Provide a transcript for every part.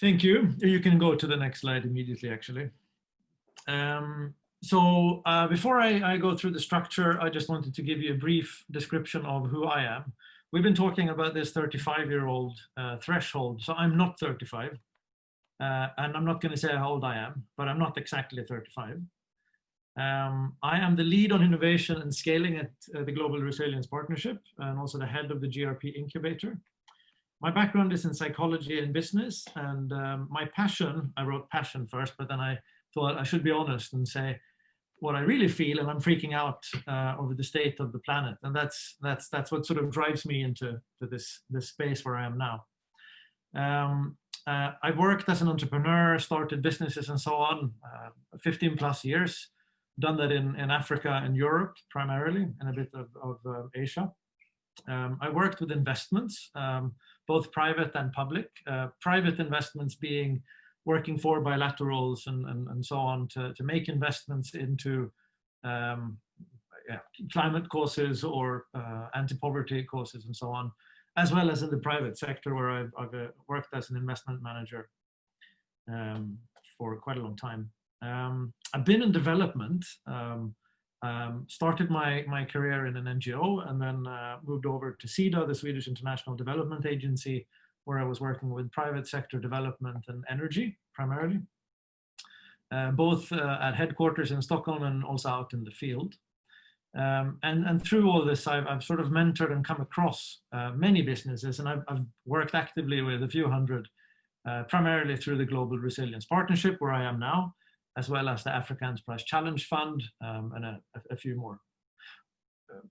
Thank you. You can go to the next slide immediately, actually. Um, so uh, before I, I, go through the structure, I just wanted to give you a brief description of who I am. We've been talking about this 35-year-old uh, threshold, so I'm not 35. Uh, and I'm not going to say how old I am, but I'm not exactly 35. Um, I am the lead on innovation and scaling at uh, the Global Resilience Partnership and also the head of the GRP incubator. My background is in psychology and business and um, my passion, I wrote passion first, but then I thought I should be honest and say what I really feel and I'm freaking out uh, over the state of the planet. And that's, that's, that's what sort of drives me into to this, this space where I am now. Um, uh, I've worked as an entrepreneur, started businesses and so on, uh, 15 plus years, done that in, in Africa and Europe primarily, and a bit of, of uh, Asia. Um, I worked with investments, um, both private and public. Uh, private investments being working for bilaterals and, and, and so on to, to make investments into um, yeah, climate causes or uh, anti-poverty causes and so on, as well as in the private sector where I've, I've uh, worked as an investment manager um, for quite a long time. Um, I've been in development, um, um, started my, my career in an NGO and then uh, moved over to SIDA, the Swedish International Development Agency, where I was working with private sector development and energy primarily, uh, both uh, at headquarters in Stockholm and also out in the field. Um, and, and through all this, I've, I've sort of mentored and come across uh, many businesses, and I've, I've, worked actively with a few hundred, uh, primarily through the Global Resilience Partnership, where I am now, as well as the Africa Enterprise Challenge Fund, um, and a, a, few more.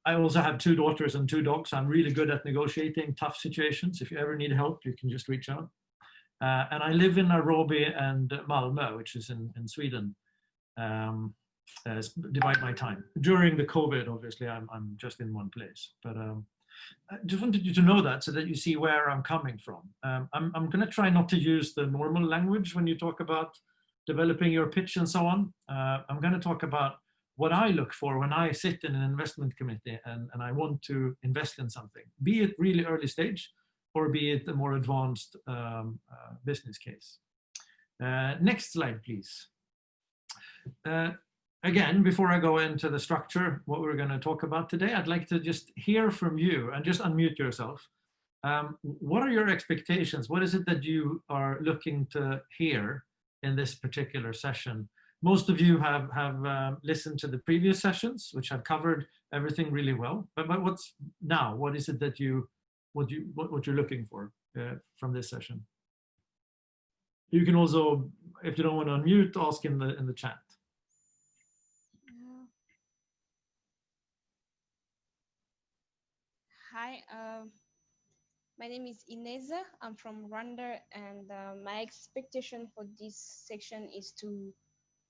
I also have two daughters and two dogs. I'm really good at negotiating tough situations. If you ever need help, you can just reach out. Uh, and I live in Nairobi and Malmö, which is in, in Sweden. Um, uh, divide my time. During the COVID, obviously, I'm, I'm just in one place. But um, I just wanted you to know that so that you see where I'm coming from. Um, I'm, I'm going to try not to use the normal language when you talk about developing your pitch and so on. Uh, I'm going to talk about what I look for when I sit in an investment committee and, and I want to invest in something, be it really early stage or be it a more advanced um, uh, business case. Uh, next slide, please. Uh, again, before I go into the structure, what we're going to talk about today, I'd like to just hear from you and just unmute yourself. Um, what are your expectations? What is it that you are looking to hear in this particular session? Most of you have, have uh, listened to the previous sessions, which have covered everything really well. But, but what's now? What is it that you, what, you, what, what you're looking for uh, from this session? You can also, if you don't want to unmute, ask in the, in the chat. Hi, uh, my name is Ineza. I'm from Rwanda, and uh, my expectation for this section is to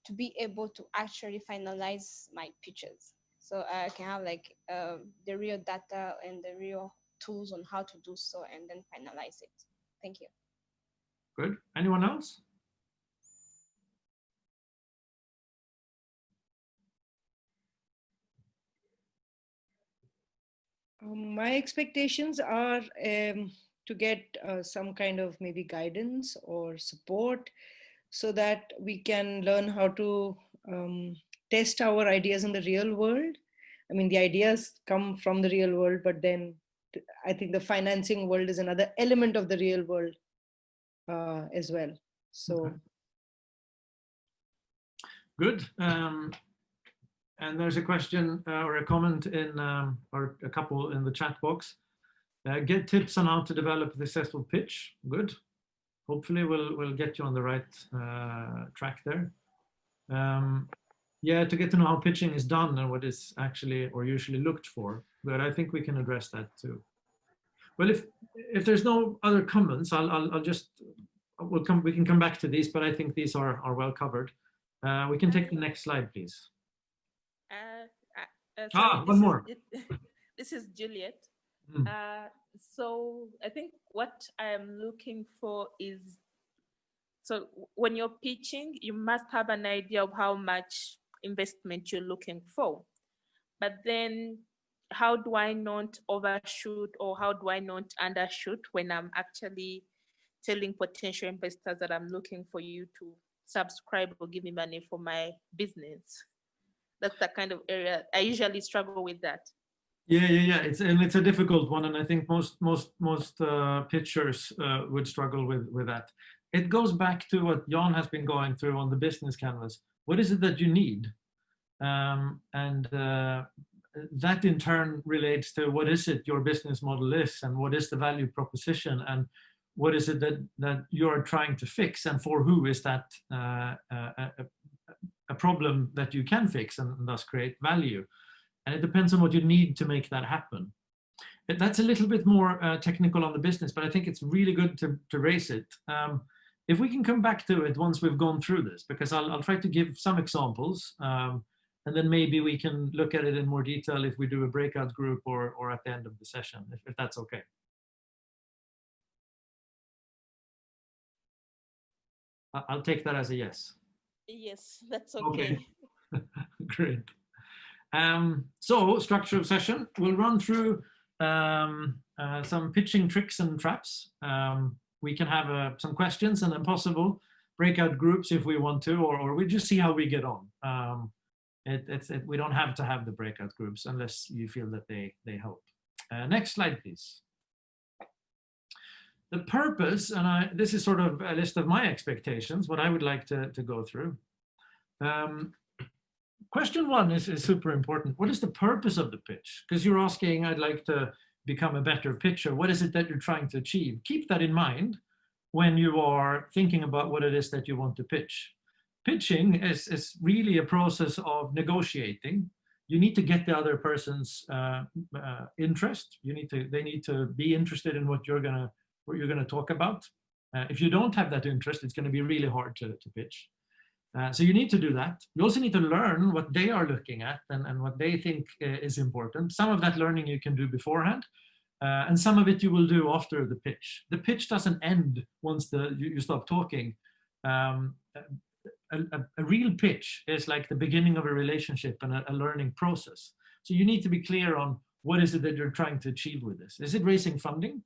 to be able to actually finalize my pictures. So I can have like uh, the real data and the real tools on how to do so and then finalize it. Thank you. Good. Anyone else? Um, my expectations are um, to get uh, some kind of maybe guidance or support so that we can learn how to um, test our ideas in the real world. I mean, the ideas come from the real world, but then I think the financing world is another element of the real world uh, as well. So. Okay. Good. Um, and there's a question uh, or a comment in, um, or a couple in the chat box. Uh, get tips on how to develop a successful pitch. Good hopefully we'll, we'll get you on the right uh, track there. Um, yeah, to get to know how pitching is done and what is actually or usually looked for, but I think we can address that too. Well, if if there's no other comments, I'll I'll, I'll just we'll come we can come back to these, but I think these are are well covered. Uh, we can take the next slide, please. Uh, uh, uh ah, one more. Is, this is Juliet. Mm. Uh, so I think what I am looking for is, so when you're pitching, you must have an idea of how much investment you're looking for. But then how do I not overshoot or how do I not undershoot when I'm actually telling potential investors that I'm looking for you to subscribe or give me money for my business. That's the kind of area I usually struggle with that. Yeah, yeah, yeah. It's and it's a difficult one, and I think most most most uh, pitchers uh, would struggle with with that. It goes back to what Jan has been going through on the business canvas. What is it that you need? Um, and uh, that in turn relates to what is it your business model is, and what is the value proposition, and what is it that that you're trying to fix, and for who is that uh, uh, a, problem that you can fix and thus create value. And it depends on what you need to make that happen. That's a little bit more uh, technical on the business, but I think it's really good to, to raise it. Um, if we can come back to it once we've gone through this, because I'll, I'll try to give some examples, um, and then maybe we can look at it in more detail if we do a breakout group or, or at the end of the session, if, if that's okay. I'll take that as a yes. Yes, that's okay. okay. Great. Um, so structure of session, we'll run through um, uh, some pitching tricks and traps. Um, we can have uh, some questions and then possible breakout groups if we want to, or, or we just see how we get on. Um, it, it's, it, we don't have to have the breakout groups unless you feel that they, they help. Uh, next slide, please. The purpose, and I, this is sort of a list of my expectations, what I would like to, to go through. Um, question one is, is super important. What is the purpose of the pitch? Because you're asking, I'd like to become a better pitcher. What is it that you're trying to achieve? Keep that in mind when you are thinking about what it is that you want to pitch. Pitching is, is really a process of negotiating. You need to get the other person's uh, uh, interest. You need to, they need to be interested in what you're gonna, what you're gonna talk about. Uh, if you don't have that interest, it's gonna be really hard to, to pitch. Uh, so you need to do that. You also need to learn what they are looking at and, and what they think uh, is important. Some of that learning you can do beforehand, uh, and some of it you will do after the pitch. The pitch doesn't end once the, you, you stop talking. Um, a, a, a, real pitch is like the beginning of a relationship and a, a learning process. So you need to be clear on what is it that you're trying to achieve with this. Is it raising funding?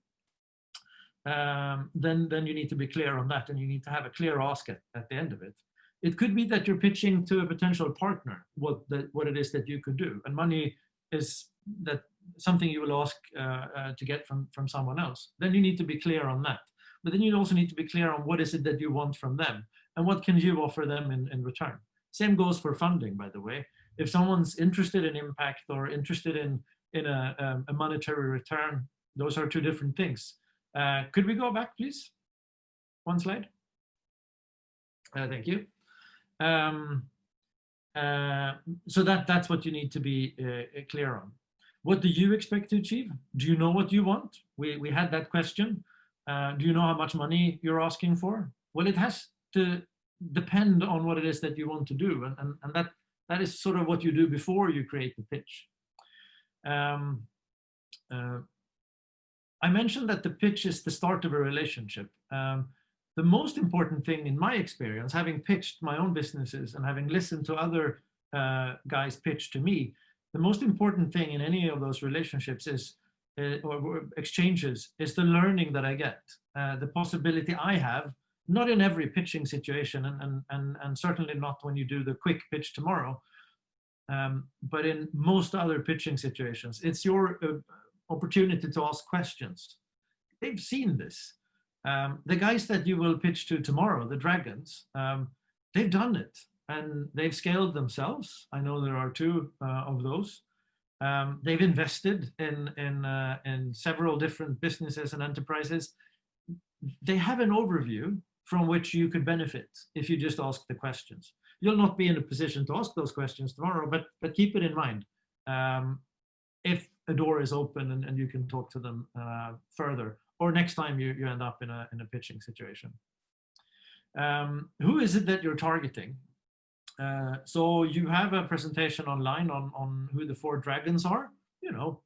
Um, then, then you need to be clear on that and you need to have a clear ask at, at the end of it. It could be that you're pitching to a potential partner what the, what it is that you could do, and money is that something you will ask uh, uh, to get from from someone else. Then you need to be clear on that. But then you also need to be clear on what is it that you want from them, and what can you offer them in, in return. Same goes for funding, by the way. If someone's interested in impact or interested in in a, um, a monetary return, those are two different things. Uh, could we go back, please? One slide. Uh, thank you. Um, uh, so that that's what you need to be uh, clear on. What do you expect to achieve? Do you know what you want? We, we had that question. Uh, do you know how much money you're asking for? Well, it has to depend on what it is that you want to do. And, and, and that, that is sort of what you do before you create the pitch. Um, uh, I mentioned that the pitch is the start of a relationship. Um, the most important thing in my experience, having pitched my own businesses and having listened to other uh, guys pitch to me, the most important thing in any of those relationships is, uh, or exchanges, is the learning that I get, uh, the possibility I have, not in every pitching situation, and, and, and, and certainly not when you do the quick pitch tomorrow, um, but in most other pitching situations, it's your uh, opportunity to ask questions. They've seen this um, the guys that you will pitch to tomorrow, the Dragons, um, they've done it and they've scaled themselves. I know there are two uh, of those. Um, they've invested in, in, uh, in several different businesses and enterprises. They have an overview from which you could benefit if you just ask the questions. You'll not be in a position to ask those questions tomorrow, but, but keep it in mind. Um, if a door is open and, and you can talk to them uh, further or next time you, you end up in a, in a pitching situation. Um, who is it that you're targeting? Uh, so you have a presentation online on, on who the four dragons are, you know,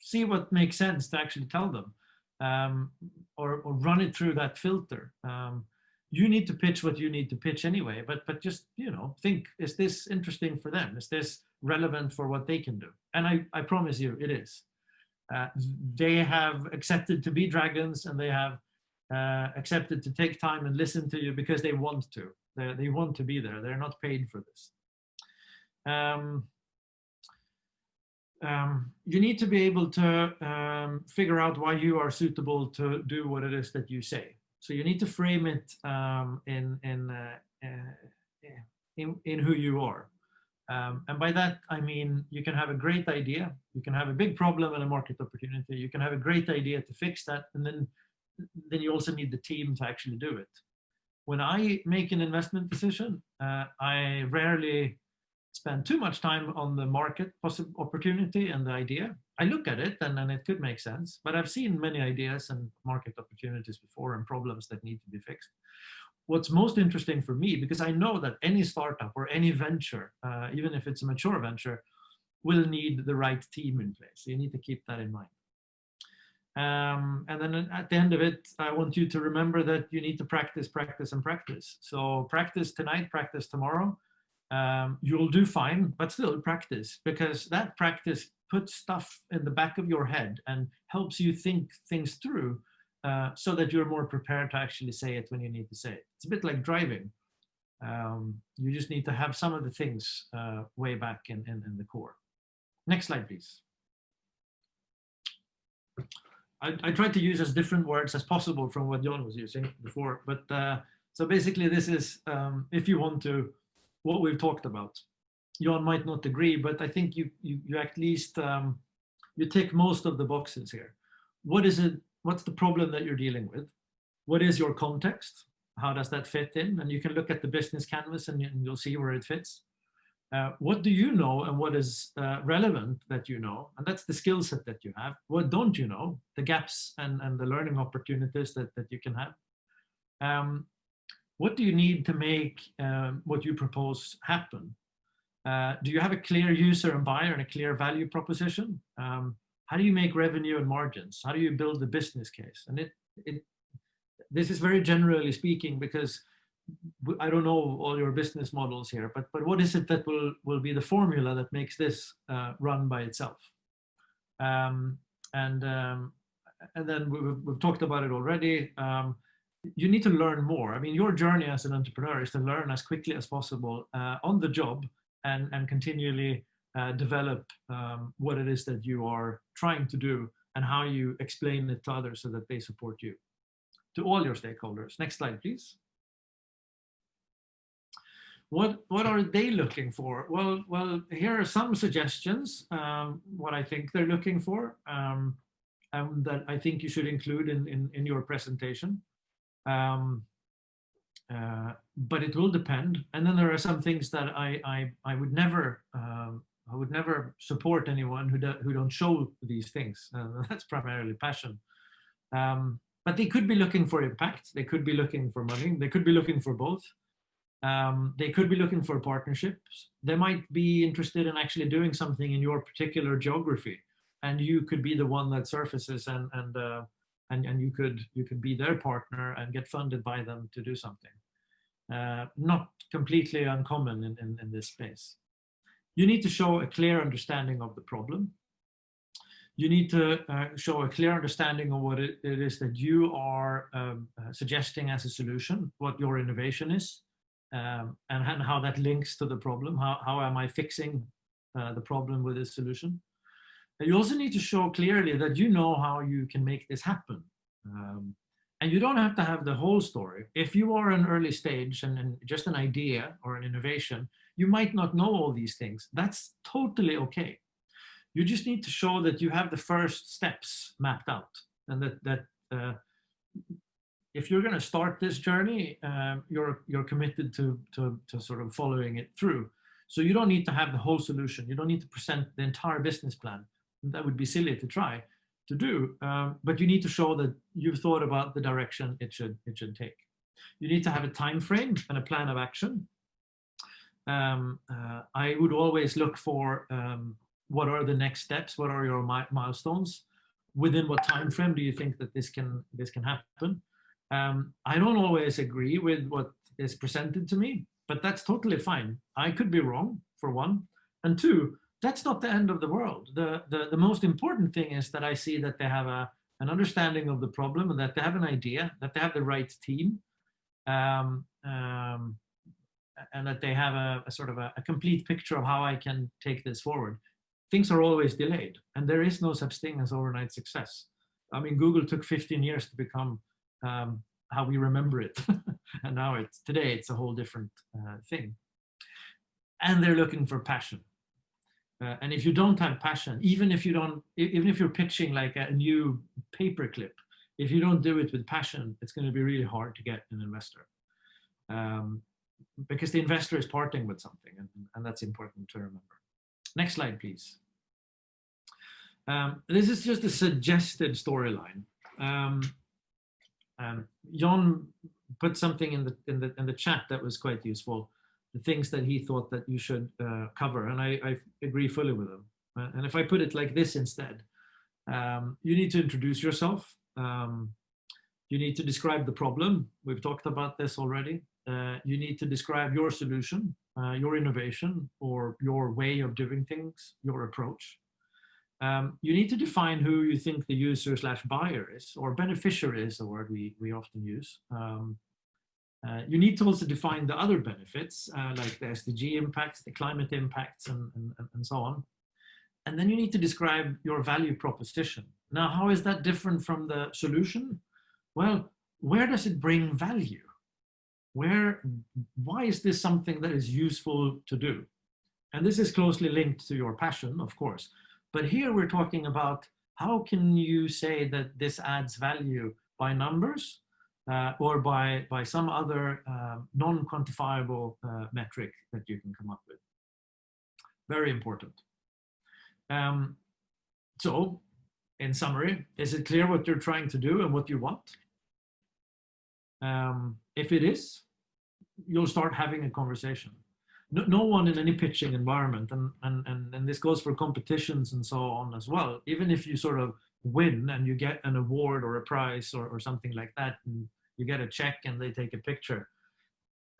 see what makes sense to actually tell them um, or, or run it through that filter. Um, you need to pitch what you need to pitch anyway, but, but just, you know, think, is this interesting for them? Is this relevant for what they can do? And I, I promise you it is. Uh, they have accepted to be dragons and they have uh, accepted to take time and listen to you because they want to. They, they want to be there. They're not paid for this. Um, um, you need to be able to um, figure out why you are suitable to do what it is that you say. So you need to frame it um, in, in, uh, uh, in, in who you are. Um, and by that, I mean, you can have a great idea, you can have a big problem and a market opportunity, you can have a great idea to fix that, and then, then you also need the team to actually do it. When I make an investment decision, uh, I rarely spend too much time on the market opportunity and the idea. I look at it and then it could make sense, but I've seen many ideas and market opportunities before and problems that need to be fixed what's most interesting for me, because I know that any startup or any venture, uh, even if it's a mature venture, will need the right team in place. So you need to keep that in mind. Um, and then at the end of it, I want you to remember that you need to practice, practice, and practice. So practice tonight, practice tomorrow. Um, you'll do fine, but still practice because that practice puts stuff in the back of your head and helps you think things through uh, so that you're more prepared to actually say it when you need to say it. It's a bit like driving. Um, you just need to have some of the things uh, way back in, in, in, the core. Next slide, please. I, I tried to use as different words as possible from what John was using before, but uh, so basically this is, um, if you want to, what we've talked about. John might not agree, but I think you, you, you at least, um, you tick most of the boxes here. What is it what's the problem that you're dealing with? What is your context? How does that fit in? And you can look at the business canvas and, you'll see where it fits. Uh, what do you know and what is uh, relevant that you know? And that's the skill set that you have. What don't you know? The gaps and, and the learning opportunities that, that you can have. Um, what do you need to make um, what you propose happen? Uh, do you have a clear user and buyer and a clear value proposition? Um, how do you make revenue and margins? How do you build the business case? And it, it this is very generally speaking because I don't know all your business models here, but but what is it that will will be the formula that makes this uh, run by itself? Um, and um, and then we've, we've talked about it already. Um, you need to learn more. I mean, your journey as an entrepreneur is to learn as quickly as possible uh, on the job and and continually uh, develop um, what it is that you are trying to do and how you explain it to others so that they support you. To all your stakeholders. Next slide, please. What, what are they looking for? Well, well, here are some suggestions, um, what I think they're looking for, um, and that I think you should include in, in, in your presentation. Um, uh, but it will depend. And then there are some things that I, I, I would never um, I would never support anyone who, do, who don't show these things. Uh, that's primarily passion. Um, but they could be looking for impact. They could be looking for money. They could be looking for both. Um, they could be looking for partnerships. They might be interested in actually doing something in your particular geography, and you could be the one that surfaces and and uh, and and you could you could be their partner and get funded by them to do something. Uh, not completely uncommon in, in, in this space. You need to show a clear understanding of the problem. You need to uh, show a clear understanding of what it, it is that you are um, uh, suggesting as a solution, what your innovation is, um, and, and, how that links to the problem. How, how am I fixing uh, the problem with this solution? You also need to show clearly that you know how you can make this happen. Um, and you don't have to have the whole story. If you are an early stage and, and, just an idea or an innovation, you might not know all these things. That's totally okay. You just need to show that you have the first steps mapped out and that, that uh, if you're going to start this journey, uh, you're, you're committed to, to, to sort of following it through. So you don't need to have the whole solution. You don't need to present the entire business plan. That would be silly to try to do, um, but you need to show that you've thought about the direction it should, it should take. You need to have a time frame and a plan of action um, uh, I would always look for um, what are the next steps, what are your mi milestones, within what time frame do you think that this can this can happen. Um, I don't always agree with what is presented to me, but that's totally fine. I could be wrong for one, and two, that's not the end of the world. The the, the most important thing is that I see that they have a an understanding of the problem and that they have an idea, that they have the right team, um, um, and that they have a, a sort of a, a, complete picture of how I can take this forward. Things are always delayed, and there is no such thing as overnight success. I mean, Google took 15 years to become um, how we remember it, and now it's today it's a whole different uh, thing. And they're looking for passion. Uh, and if you don't have passion, even if you don't, even if you're pitching like a new paperclip, if you don't do it with passion, it's going to be really hard to get an investor. Um, because the investor is parting with something, and, and that's important to remember. Next slide, please. Um, this is just a suggested storyline. Um, um, John put something in the in the in the chat that was quite useful the things that he thought that you should uh, cover. And I, I, agree fully with him. Uh, and if I put it like this instead, um, you need to introduce yourself. Um, you need to describe the problem. We've talked about this already. Uh, you need to describe your solution, uh, your innovation, or your way of doing things, your approach. Um, you need to define who you think the user slash buyer is, or beneficiary is the word we, we often use. Um, uh, you need to also define the other benefits, uh, like the SDG impacts, the climate impacts, and, and, and so on. And then you need to describe your value proposition. Now, how is that different from the solution? Well, where does it bring value? Where, why is this something that is useful to do? And this is closely linked to your passion, of course. But here we're talking about how can you say that this adds value by numbers uh, or by, by some other um, non-quantifiable uh, metric that you can come up with. Very important. Um, so, in summary, is it clear what you're trying to do and what you want? Um, if it is, you'll start having a conversation. No, no, one in any pitching environment, and, and, and, and this goes for competitions and so on as well, even if you sort of win and you get an award or a prize or, or something like that, you get a check and they take a picture.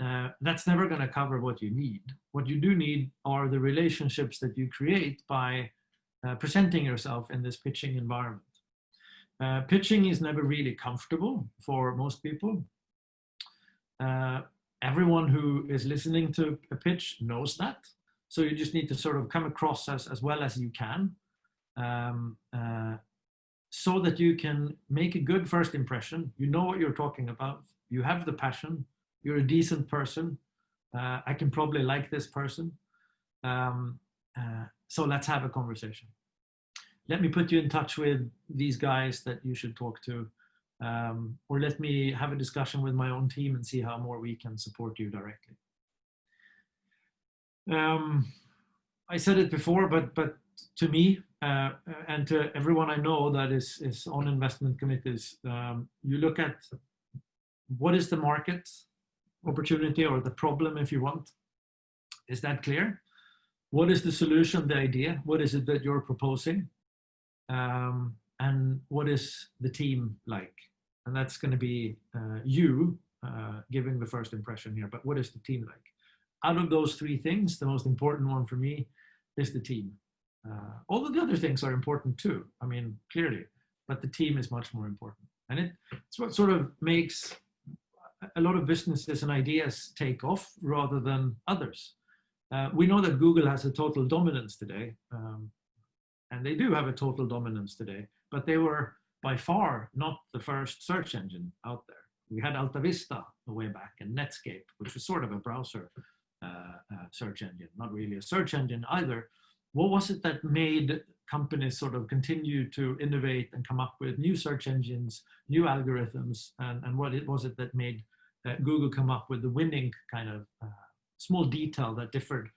Uh, that's never going to cover what you need. What you do need are the relationships that you create by uh, presenting yourself in this pitching environment. Uh, pitching is never really comfortable for most people. Uh, everyone who is listening to a pitch knows that. So you just need to sort of come across as, as well as you can. Um, uh, so that you can make a good first impression. You know what you're talking about. You have the passion. You're a decent person. Uh, I can probably like this person. Um, uh, so let's have a conversation. Let me put you in touch with these guys that you should talk to. Um, or let me have a discussion with my own team and see how more we can support you directly. Um, I said it before, but but to me uh, and to everyone I know that is, is on investment committees, um, you look at what is the market opportunity or the problem if you want. Is that clear? What is the solution, the idea? What is it that you're proposing? Um, and what is the team like? And that's going to be uh, you uh, giving the first impression here, but what is the team like? Out of those three things, the most important one for me is the team. Uh, all of the other things are important too. I mean, clearly, but the team is much more important. And it, it's what sort of makes a lot of businesses and ideas take off rather than others. Uh, we know that Google has a total dominance today, um, and they do have a total dominance today, but they were by far not the first search engine out there. We had AltaVista way back and Netscape, which was sort of a browser uh, uh, search engine, not really a search engine either, what was it that made companies sort of continue to innovate and come up with new search engines, new algorithms, and, and what it was it that made uh, Google come up with the winning kind of uh, small detail that differed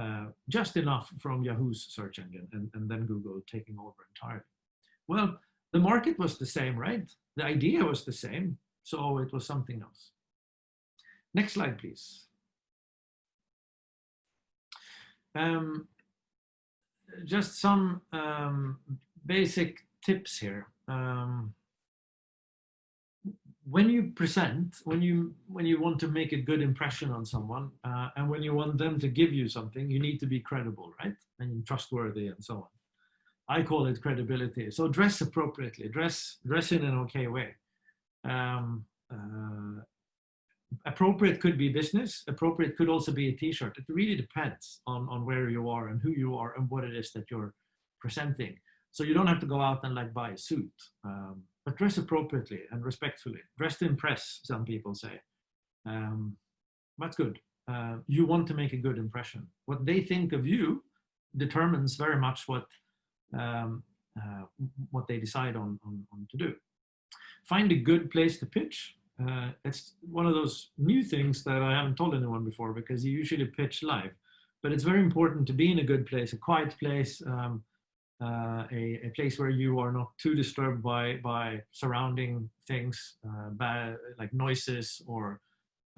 uh, just enough from Yahoo's search engine and, and then Google taking over entirely. Well, the market was the same, right? The idea was the same, so it was something else. Next slide, please. Um, just some um, basic tips here. Um, when you present, when you when you want to make a good impression on someone, uh, and when you want them to give you something, you need to be credible, right, and trustworthy, and so on. I call it credibility. So dress appropriately, dress, dress in an okay way. Um, uh, appropriate could be business, appropriate could also be a t-shirt. It really depends on, on where you are and who you are and what it is that you're presenting. So you don't have to go out and like buy a suit, um, but dress appropriately and respectfully. Dress to impress, some people say. Um, that's good. Uh, you want to make a good impression. What they think of you determines very much what um, uh, what they decide on, on, on, to do. Find a good place to pitch. Uh, it's one of those new things that I haven't told anyone before because you usually pitch live. But it's very important to be in a good place, a quiet place, um, uh, a, a, place where you are not too disturbed by, by surrounding things, uh, like noises or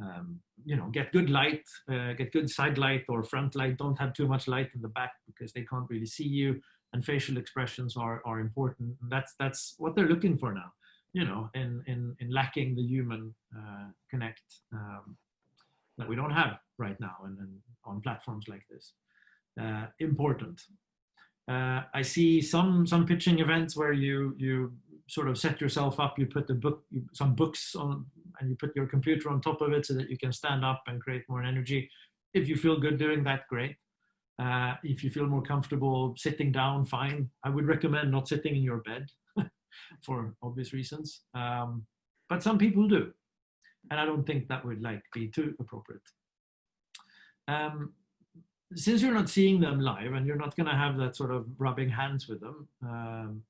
um, you know, get good light, uh, get good side light or front light. Don't have too much light in the back because they can't really see you. And facial expressions are, are important. That's, that's what they're looking for now, you know, in, in, in lacking the human uh, connect um, that we don't have right now and, and on platforms like this. Uh, important. Uh, I see some some pitching events where you you sort of set yourself up. You put the book some books on and you put your computer on top of it so that you can stand up and create more energy. If you feel good doing that, great. Uh, if you feel more comfortable sitting down, fine. I would recommend not sitting in your bed for obvious reasons. Um, but some people do. And I don't think that would like be too appropriate. Um, since you're not seeing them live and you're not going to have that sort of rubbing hands with them, um,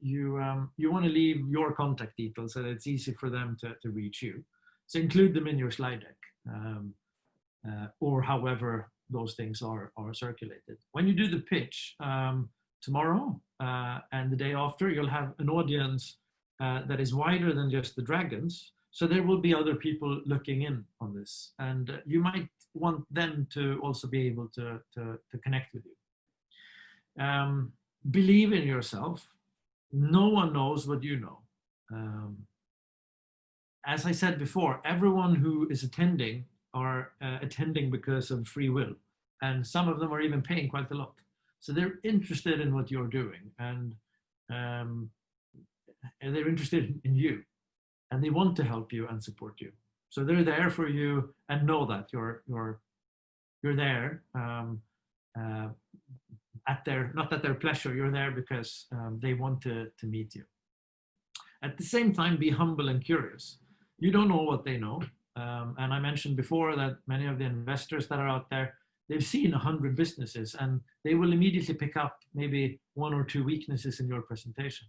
you um, you want to leave your contact details so that it's easy for them to, to reach you. So include them in your slide deck um, uh, or however those things are, are circulated. When you do the pitch um, tomorrow uh, and the day after, you'll have an audience uh, that is wider than just the dragons. So there will be other people looking in on this and uh, you might want them to also be able to, to, to connect with you. Um, believe in yourself no one knows what you know. Um, as I said before, everyone who is attending are uh, attending because of free will. And some of them are even paying quite a lot. So they're interested in what you're doing and, um, and they're interested in you and they want to help you and support you. So they're there for you and know that you're, you're, you're there um, uh, at their, not at their pleasure, you're there because um, they want to, to meet you. At the same time, be humble and curious. You don't know what they know. Um, and I mentioned before that many of the investors that are out there, they've seen a hundred businesses and they will immediately pick up maybe one or two weaknesses in your presentation.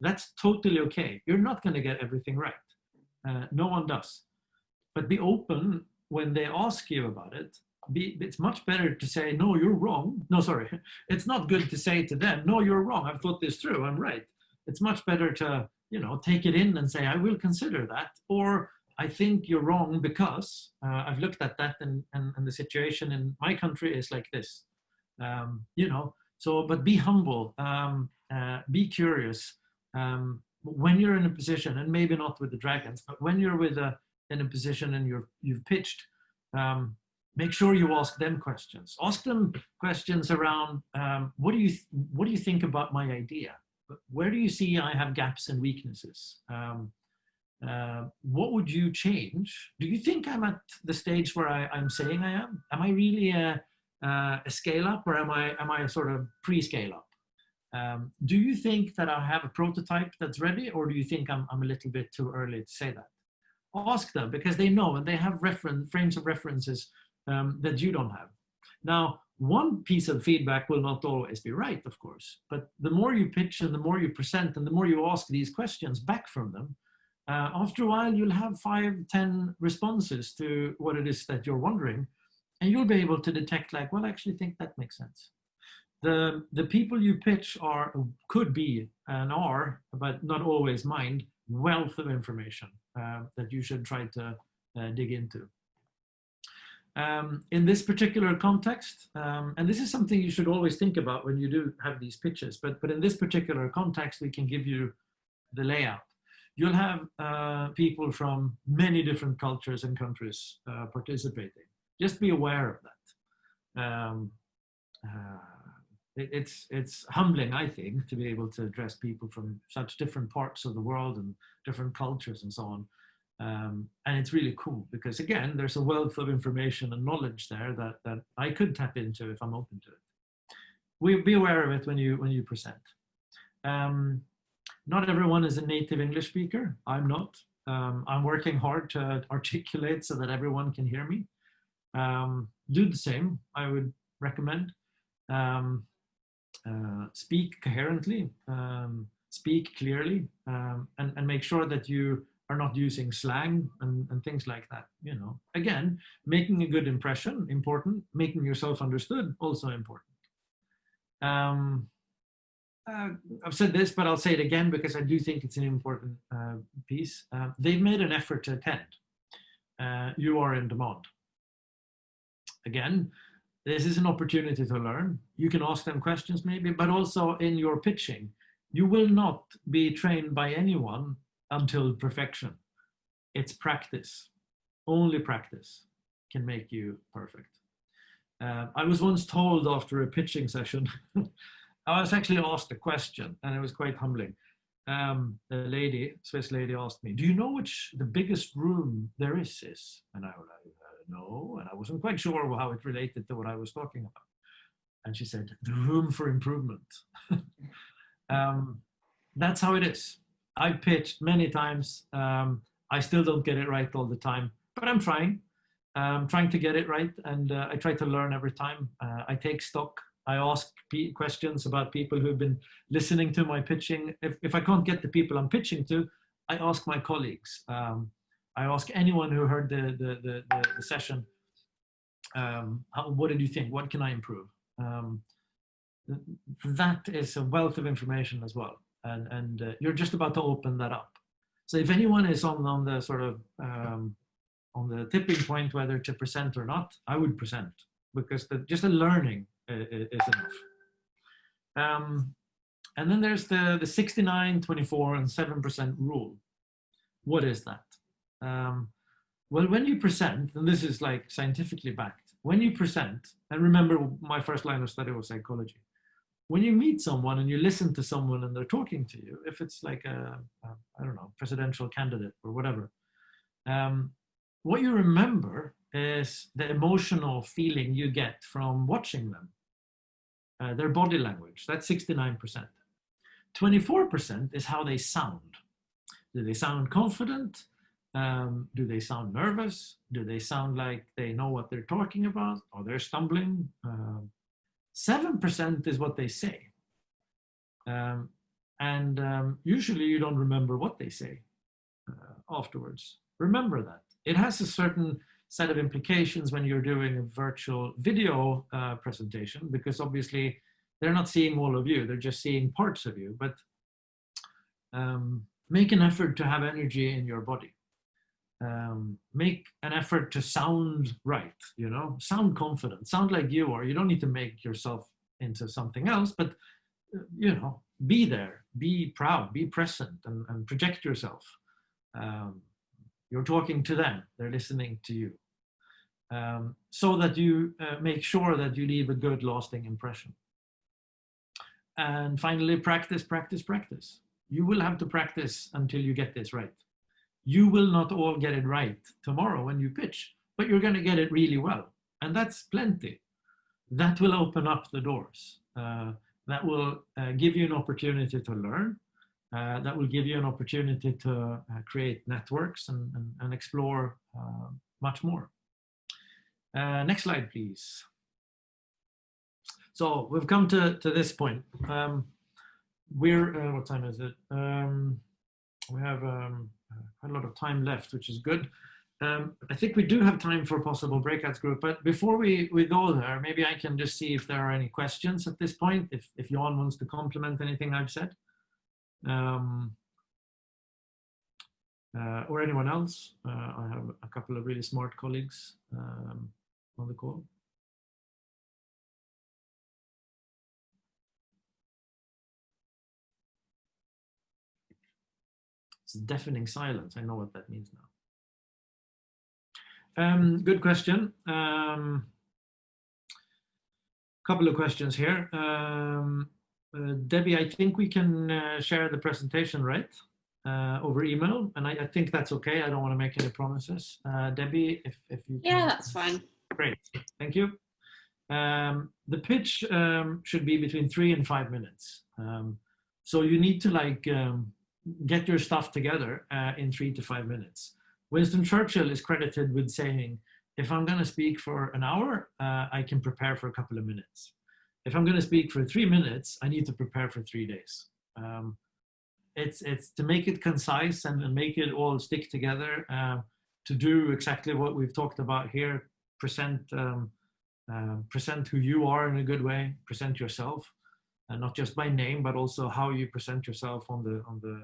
That's totally okay. You're not going to get everything right. Uh, no one does. But be open when they ask you about it be, it's much better to say, no, you're wrong. No, sorry. It's not good to say to them, no, you're wrong. I've thought this through. I'm right. It's much better to, you know, take it in and say, I will consider that. Or I think you're wrong because uh, I've looked at that and, and, and, the situation in my country is like this. Um, you know, so, but be humble, um, uh, be curious. Um, when you're in a position, and maybe not with the dragons, but when you're with a, in a position and you're, you've pitched, um, make sure you ask them questions. Ask them questions around, um, what, do you what do you think about my idea? Where do you see I have gaps and weaknesses? Um, uh, what would you change? Do you think I'm at the stage where I, am saying I am? Am I really a, a, scale up or am I, am I a sort of pre-scale up? Um, do you think that I have a prototype that's ready or do you think I'm, I'm a little bit too early to say that? Ask them because they know and they have reference, frames of references um, that you don't have. Now, one piece of feedback will not always be right, of course, but the more you pitch and the more you present and the more you ask these questions back from them, uh, after a while you'll have five, ten responses to what it is that you're wondering, and you'll be able to detect like, well, I actually think that makes sense. The, the people you pitch are, could be and are, but not always mind, wealth of information uh, that you should try to uh, dig into. Um, in this particular context, um, and this is something you should always think about when you do have these pitches, but, but in this particular context, we can give you the layout. You'll have uh, people from many different cultures and countries uh, participating. Just be aware of that. Um, uh, it, it's it's humbling, I think, to be able to address people from such different parts of the world and different cultures and so on. Um, and it's really cool because again, there's a wealth of information and knowledge there that that I could tap into if I'm open to it. We be aware of it when you when you present. Um, not everyone is a native English speaker. I'm not. Um, I'm working hard to articulate so that everyone can hear me. Um, do the same, I would recommend. Um, uh, speak coherently, um, speak clearly, um, and, and make sure that you are not using slang and, and things like that. You know, again, making a good impression, important. Making yourself understood, also important. Um, uh, I've said this, but I'll say it again because I do think it's an important uh, piece. Uh, they've made an effort to attend. Uh, you are in demand. Again, this is an opportunity to learn. You can ask them questions maybe, but also in your pitching, you will not be trained by anyone until perfection. It's practice. Only practice can make you perfect. Uh, I was once told after a pitching session, I was actually asked a question and it was quite humbling. Um, the lady, Swiss lady asked me, do you know which the biggest room there is is? And I was like, uh, no, and I wasn't quite sure how it related to what I was talking about. And she said, the room for improvement. um, that's how it is. I pitched many times. Um, I still don't get it right all the time, but I'm trying. I'm trying to get it right, and uh, I try to learn every time. Uh, I take stock. I ask questions about people who've been listening to my pitching. If, if I can't get the people I'm pitching to, I ask my colleagues. Um, I ask anyone who heard the, the, the, the session, um, how, what did you think? What can I improve? Um, that is a wealth of information as well and, and uh, you're just about to open that up. So if anyone is on, on the sort of, um, on the tipping point whether to present or not, I would present because the, just the learning is, enough. Um, and then there's the, the 69, 24, and 7% rule. What is that? Um, well, when you present, and this is like scientifically backed, when you present, and remember my first line of study was psychology, when you meet someone and you listen to someone and they're talking to you, if it's like a, a I don't know, presidential candidate or whatever, um, what you remember is the emotional feeling you get from watching them, uh, their body language. That's 69%. 24% is how they sound. Do they sound confident? Um, do they sound nervous? Do they sound like they know what they're talking about? Or they're stumbling? Uh, 7% is what they say. Um, and um, usually you don't remember what they say uh, afterwards. Remember that. It has a certain set of implications when you're doing a virtual video uh, presentation, because obviously they're not seeing all of you, they're just seeing parts of you, but um, make an effort to have energy in your body um, make an effort to sound right, you know, sound confident, sound like you are. You don't need to make yourself into something else, but, uh, you know, be there, be proud, be present and, and project yourself. Um, you're talking to them, they're listening to you. Um, so that you uh, make sure that you leave a good lasting impression. And finally, practice, practice, practice. You will have to practice until you get this right you will not all get it right tomorrow when you pitch, but you're going to get it really well. And that's plenty. That will open up the doors. Uh, that will uh, give you an opportunity to learn. Uh, that will give you an opportunity to uh, create networks and, and, and explore uh, much more. Uh, next slide, please. So we've come to, to this point. Um, we're, what time is it? Um, we have um, quite a lot of time left, which is good. Um, I think we do have time for possible breakouts group, but before we, we go there, maybe I can just see if there are any questions at this point, if, if Jan wants to complement anything I've said. Um, uh, or anyone else. Uh, I have a couple of really smart colleagues um, on the call. It's deafening silence. I know what that means now. Um, good question. Um, couple of questions here. Um, uh, Debbie, I think we can uh, share the presentation, right? Uh, over email, and I, I, think that's okay. I don't want to make any promises. Uh, Debbie, if, if you Yeah, that's fine. Great, thank you. Um, the pitch um, should be between three and five minutes. Um, so you need to like um, get your stuff together uh, in three to five minutes. Winston Churchill is credited with saying, if I'm going to speak for an hour, uh, I can prepare for a couple of minutes. If I'm going to speak for three minutes, I need to prepare for three days. Um, it's, it's to make it concise and, and make it all stick together, uh, to do exactly what we've talked about here, present, um, uh, present who you are in a good way, present yourself, and not just by name, but also how you present yourself on the, on the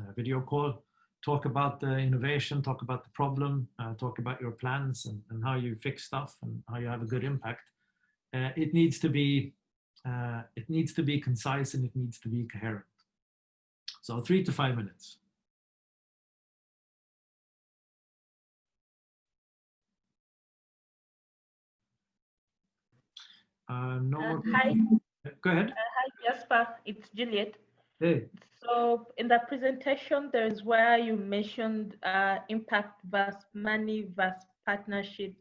uh, video call talk about the innovation, talk about the problem, uh, talk about your plans and, and, how you fix stuff and how you have a good impact. Uh, it needs to be uh, it needs to be concise and it needs to be coherent. So three to five minutes. Uh, no Uh, hi. Go ahead. Hi, Jesper. It's Juliet. Hey. So in the presentation, there is where you mentioned uh, impact versus money versus partnership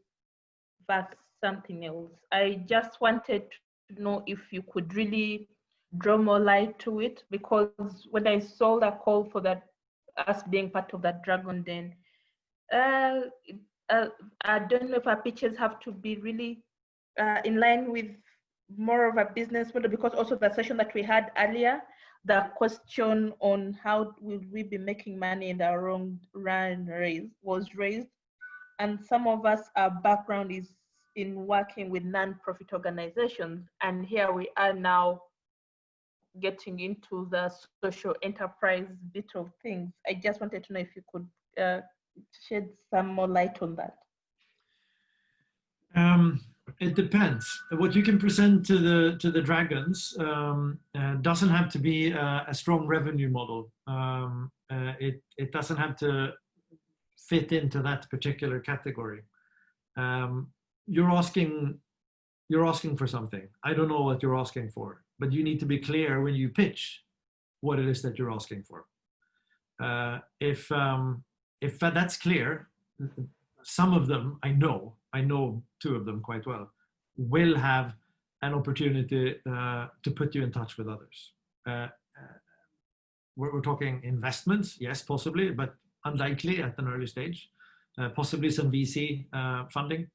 versus something else. I just wanted to know if you could really draw more light to it because when I saw the call for that us being part of that dragon den, uh, uh, I don't know if our pitches have to be really uh, in line with more of a business model because also the session that we had earlier, the question on how will we be making money in the wrong run raise was raised. And some of us, our background is in working with non-profit organizations. And here we are now getting into the social enterprise bit of things. I just wanted to know if you could uh, shed some more light on that. Um, it depends. What you can present to the to the dragons um, uh, doesn't have to be a, a strong revenue model. Um, uh, it it doesn't have to fit into that particular category. Um, you're asking you're asking for something. I don't know what you're asking for, but you need to be clear when you pitch what it is that you're asking for. Uh, if um, if that's clear, some of them I know, I know two of them quite well, will have an opportunity uh, to put you in touch with others. Uh, we're, we're, talking investments, yes, possibly, but unlikely at an early stage. Uh, possibly some VC uh, funding.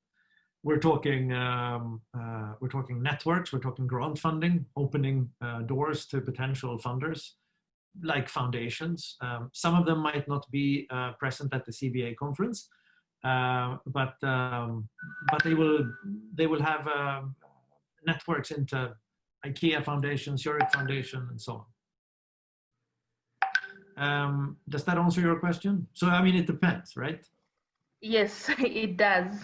We're talking um, uh, we're talking networks. We're talking grant funding, opening uh, doors to potential funders like foundations. Um, some of them might not be present at the CBA conference, uh, but um, but they will they will have uh, networks into IKEA Foundation, Zurich Foundation, and so on. Um, does that answer your question? So I mean, it depends, right? Yes, it does.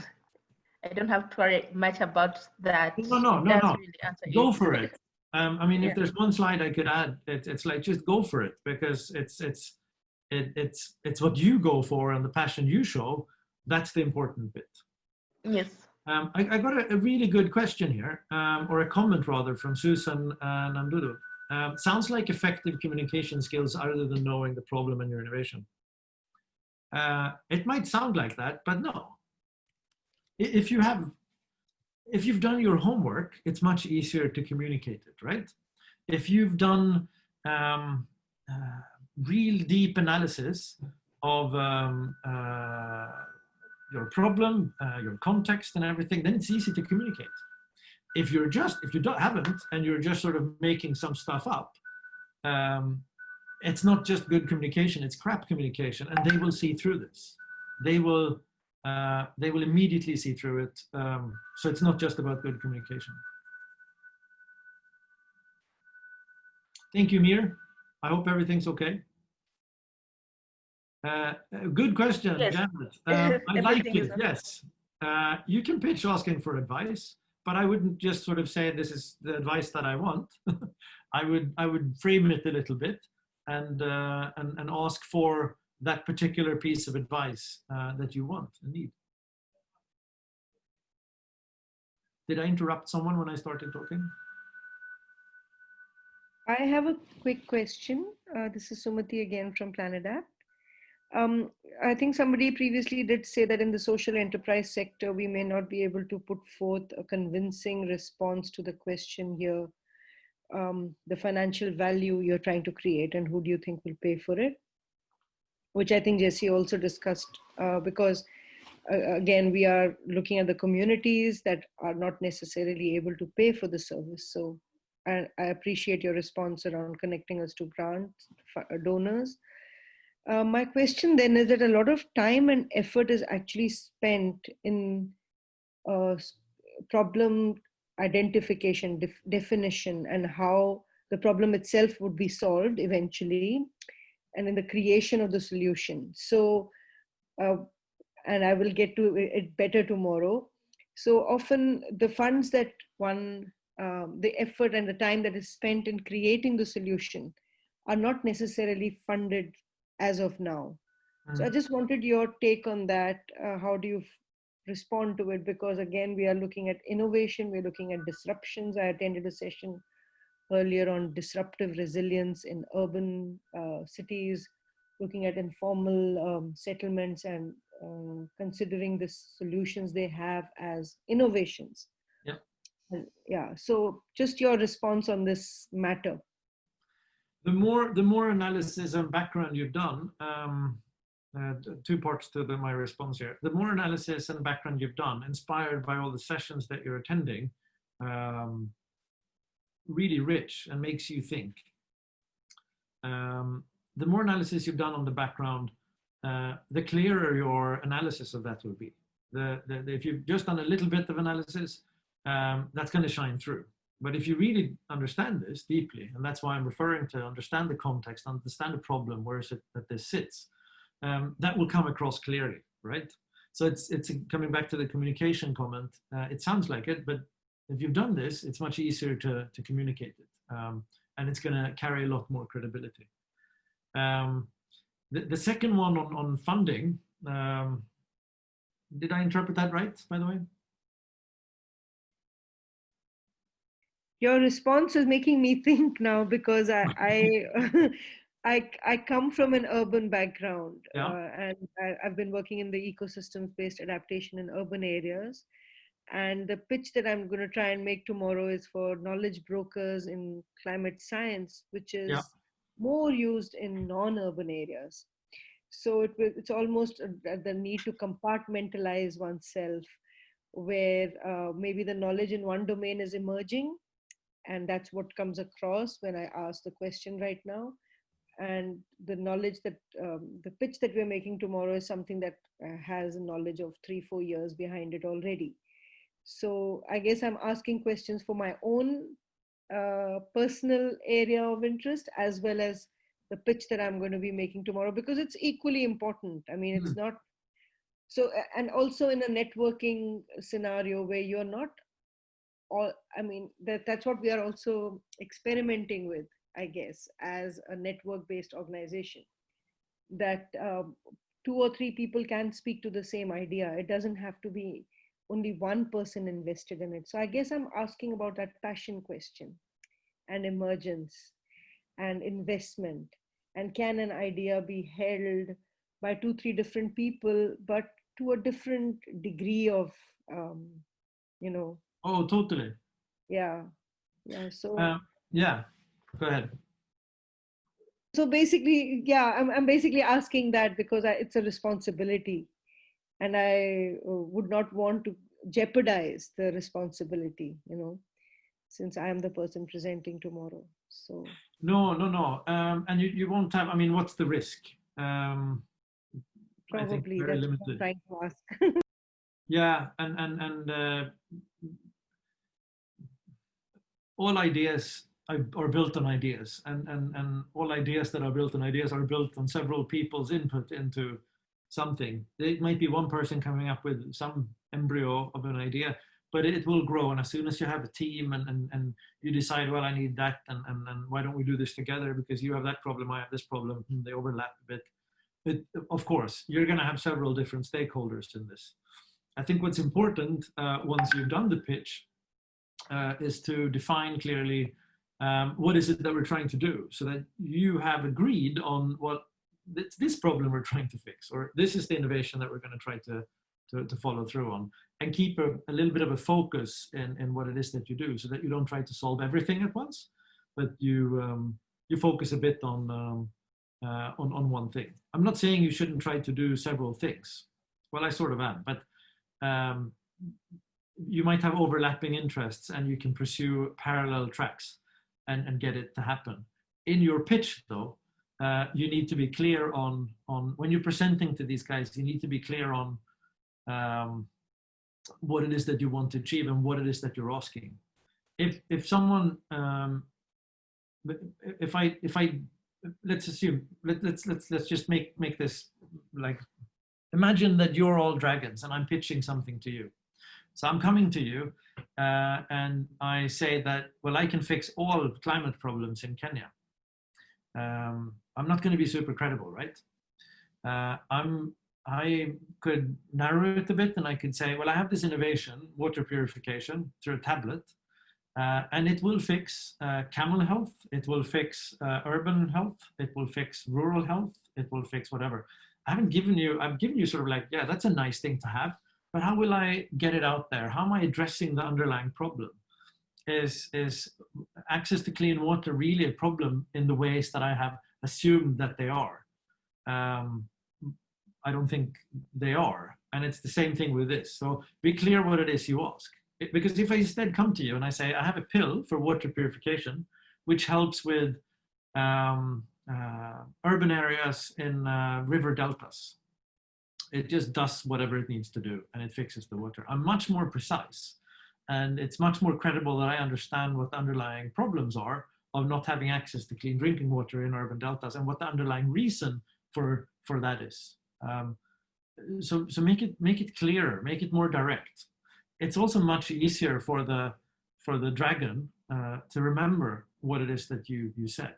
I don't have to worry much about that. No, no, no, no. Really go for it. Um, I mean, yeah. if there's one slide I could add, it, it's like just go for it because it's it's it, it's it's what you go for and the passion you show that's the important bit. Yes. Um, I, I, got a, a, really good question here, um, or a comment rather, from Susan uh, Nandudu. Um, sounds like effective communication skills other than knowing the problem and your innovation. Uh, it might sound like that, but no. If you have, if you've done your homework, it's much easier to communicate it, right? If you've done um, uh, real deep analysis of um, uh, your problem, uh, your context and everything, then it's easy to communicate. If you're just, if you don't haven't, and you're just sort of making some stuff up, um, it's not just good communication, it's crap communication, and they will see through this. They will, uh, they will immediately see through it. Um, so it's not just about good communication. Thank you, Mir. I hope everything's okay. Uh, good question, yes. Janet. Uh, I like it, yes. Uh, you can pitch asking for advice, but I wouldn't just sort of say this is the advice that I want. I would I would frame it a little bit and uh, and, and ask for that particular piece of advice uh, that you want and need. Did I interrupt someone when I started talking? I have a quick question. Uh, this is Sumati again from Planet App. Um, I think somebody previously did say that in the social enterprise sector, we may not be able to put forth a convincing response to the question here, um, the financial value you're trying to create and who do you think will pay for it? Which I think Jesse also discussed uh, because uh, again, we are looking at the communities that are not necessarily able to pay for the service. So I, I appreciate your response around connecting us to grant donors. Uh, my question then is that a lot of time and effort is actually spent in uh, problem identification, def definition, and how the problem itself would be solved eventually, and in the creation of the solution. So, uh, and I will get to it better tomorrow. So often the funds that one um, the effort and the time that is spent in creating the solution are not necessarily funded as of now. Mm. So I mm. just wanted your take on that. Uh, how do you respond to it? Because again, we are looking at innovation, we're looking at disruptions. I attended a session earlier on disruptive resilience in urban uh, cities, looking at informal um, settlements and uh, considering the solutions they have as innovations. Yeah Yeah. so just your response on this matter. The more the more analysis and background you've done um, uh, two parts to the, my response here. The more analysis and background you've done inspired by all the sessions that you're attending um, really rich and makes you think um, the more analysis you've done on the background uh, the clearer your analysis of that will be the, the, the, if you've just done a little bit of analysis um, that's going to shine through. But if you really understand this deeply, and that's why I'm referring to understand the context, understand the problem, where is it that this sits, um, that will come across clearly, right? So it's, it's coming back to the communication comment. Uh, it sounds like it, but if you've done this, it's much easier to, to communicate it. Um, and it's going to carry a lot more credibility. Um, the, the second one on, on funding, um, did I interpret that right, by the way? your response is making me think now because I I I, I come from an urban background yeah. uh, and I, have been working in the ecosystems based adaptation in urban areas. And the pitch that I'm going to try and make tomorrow is for knowledge brokers in climate science, which is yeah. more used in non-urban areas. So it, it's almost the need to compartmentalize oneself where uh, maybe the knowledge in one domain is emerging and that's what comes across when i ask the question right now and the knowledge that um, the pitch that we're making tomorrow is something that uh, has a knowledge of three four years behind it already so i guess i'm asking questions for my own uh, personal area of interest as well as the pitch that i'm going to be making tomorrow because it's equally important i mean it's mm. not so and also in a networking scenario where you're not all i mean that that's what we are also experimenting with i guess as a network based organization that um, two or three people can speak to the same idea it doesn't have to be only one person invested in it so i guess i'm asking about that passion question and emergence and investment and can an idea be held by two three different people but to a different degree of um, you know Oh, totally. Yeah. Yeah. So. Um, yeah. Go ahead. So basically, yeah, I'm, I'm basically asking that because I, it's a responsibility and I uh, would not want to jeopardize the responsibility, you know, since I am the person presenting tomorrow. So. No, no, no. Um, and you, you won't have, I mean, what's the risk? Um, Probably, that's limited. trying to ask. yeah, and, and, and uh, all ideas are built on ideas and, and, and all ideas that are built on ideas are built on several people's input into something. It might be one person coming up with some embryo of an idea, but it will grow. And as soon as you have a team and, and, and you decide, well, I need that, and, and, and why don't we do this together? Because you have that problem, I have this problem, and they overlap a bit. But of course, you're going to have several different stakeholders in this. I think what's important uh, once you've done the pitch uh, is to define clearly um, what is it that we're trying to do so that you have agreed on what it's this problem we're trying to fix or this is the innovation that we're going to try to, to, to follow through on and keep a, a, little bit of a focus in, in what it is that you do so that you don't try to solve everything at once but you um, you focus a bit on um, uh, on, on one thing. I'm not saying you shouldn't try to do several things. Well, I sort of am, but um, you might have overlapping interests and you can pursue parallel tracks and, and get it to happen. In your pitch though, uh, you need to be clear on, on when you're presenting to these guys, you need to be clear on um, what it is that you want to achieve and what it is that you're asking. If, if someone, um, if I, if I, let's assume, let, let's, let's, let's just make, make this like, imagine that you're all dragons and I'm pitching something to you. So I'm coming to you uh, and I say that, well, I can fix all climate problems in Kenya. Um, I'm not going to be super credible, right? Uh, I'm, I could narrow it a bit and I could say, well, I have this innovation, water purification through a tablet, uh, and it will fix uh, camel health, it will fix uh, urban health, it will fix rural health, it will fix whatever. I haven't given you, I've given you sort of like, yeah, that's a nice thing to have but how will I get it out there? How am I addressing the underlying problem? Is, is access to clean water really a problem in the ways that I have assumed that they are? Um, I don't think they are. And it's the same thing with this. So be clear what it is you ask. It, because if I instead come to you and I say, I have a pill for water purification, which helps with um, uh, urban areas in uh, river deltas, it just does whatever it needs to do and it fixes the water. I'm much more precise and it's much more credible that I understand what the underlying problems are of not having access to clean drinking water in urban deltas and what the underlying reason for, for that is. Um, so, so make it make it clearer, make it more direct. It's also much easier for the for the dragon uh, to remember what it is that you you said.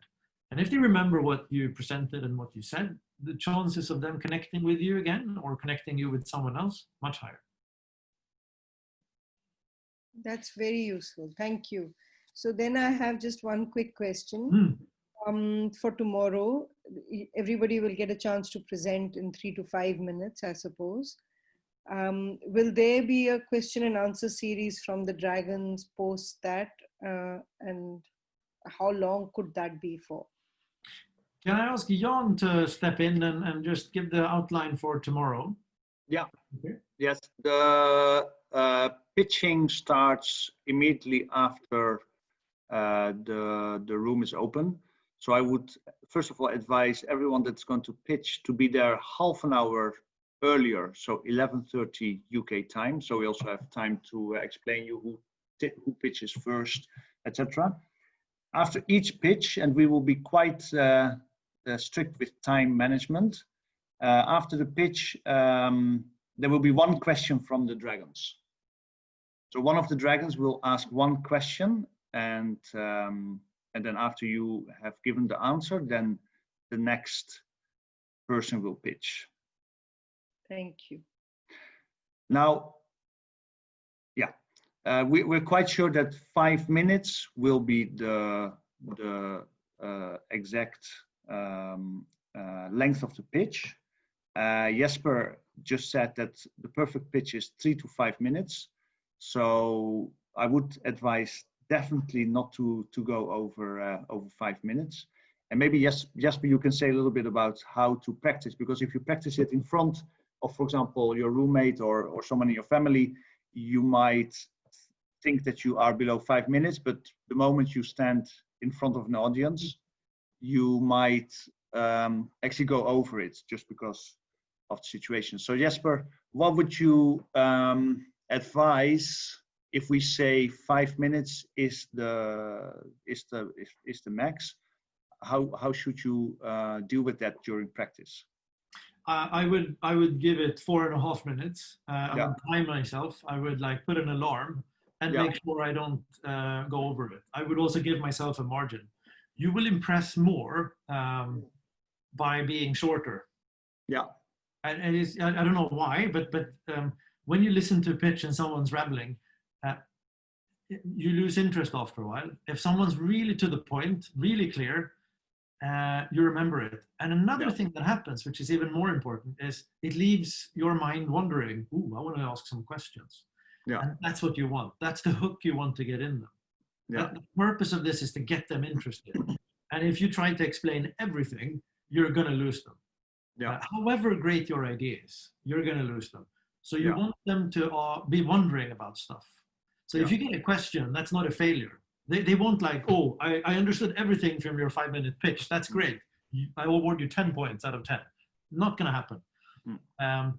And if they remember what you presented and what you said, the chances of them connecting with you again or connecting you with someone else much higher. That's very useful. Thank you. So then I have just one quick question. Mm. Um, for tomorrow, everybody will get a chance to present in three to five minutes, I suppose. Um, will there be a question and answer series from the Dragons post that? Uh, and how long could that be for? Can I ask Jan to step in and, and just give the outline for tomorrow? Yeah. Okay. Yes. The uh, pitching starts immediately after uh, the the room is open. So I would first of all advise everyone that's going to pitch to be there half an hour earlier, so 11:30 UK time. So we also have time to uh, explain you who who pitches first, etc. After each pitch, and we will be quite uh, uh, strict with time management. Uh, after the pitch, um, there will be one question from the dragons. So one of the dragons will ask one question and um, and then after you have given the answer, then the next person will pitch. Thank you. Now, yeah, uh, we, we're quite sure that five minutes will be the the uh, exact um, uh, length of the pitch. Uh, Jesper just said that the perfect pitch is three to five minutes. So I would advise definitely not to to go over uh, over five minutes. And maybe yes, Jesper, you can say a little bit about how to practice because if you practice it in front of, for example, your roommate or or someone in your family, you might think that you are below five minutes, but the moment you stand in front of an audience, you might um, actually go over it just because of the situation. So Jesper, what would you um, advise if we say five minutes is the is the is, is the max? How how should you uh, deal with that during practice? Uh, I would I would give it four and a half minutes. Uh, Yeah. I would time myself. I would like put an alarm and Yeah. make sure I don't uh, go over it. I would also give myself a margin. You will impress more um, by being shorter. Yeah. And, and it's, I, I don't know why, but but um, when you listen to a pitch and someone's rambling, uh, you lose interest after a while. If someone's really to the point, really clear, uh, you remember it. And another Yeah. thing that happens, which is even more important, is it leaves your mind wondering, ooh, I want to ask some questions. Yeah. And that's what you want. That's the hook you want to get in them. Yeah. The purpose of this is to get them interested. and if you try to explain everything, you're going to lose them. Yeah. Uh, however great your idea is, you're going to lose them. So you Yeah. want them to uh, be wondering about stuff. So if you get a question, that's not a failure. They, they won't like, oh, I, I understood everything from your five minute pitch. That's great. You, I award you 10 points out of 10. Not going to happen. Hmm. Um,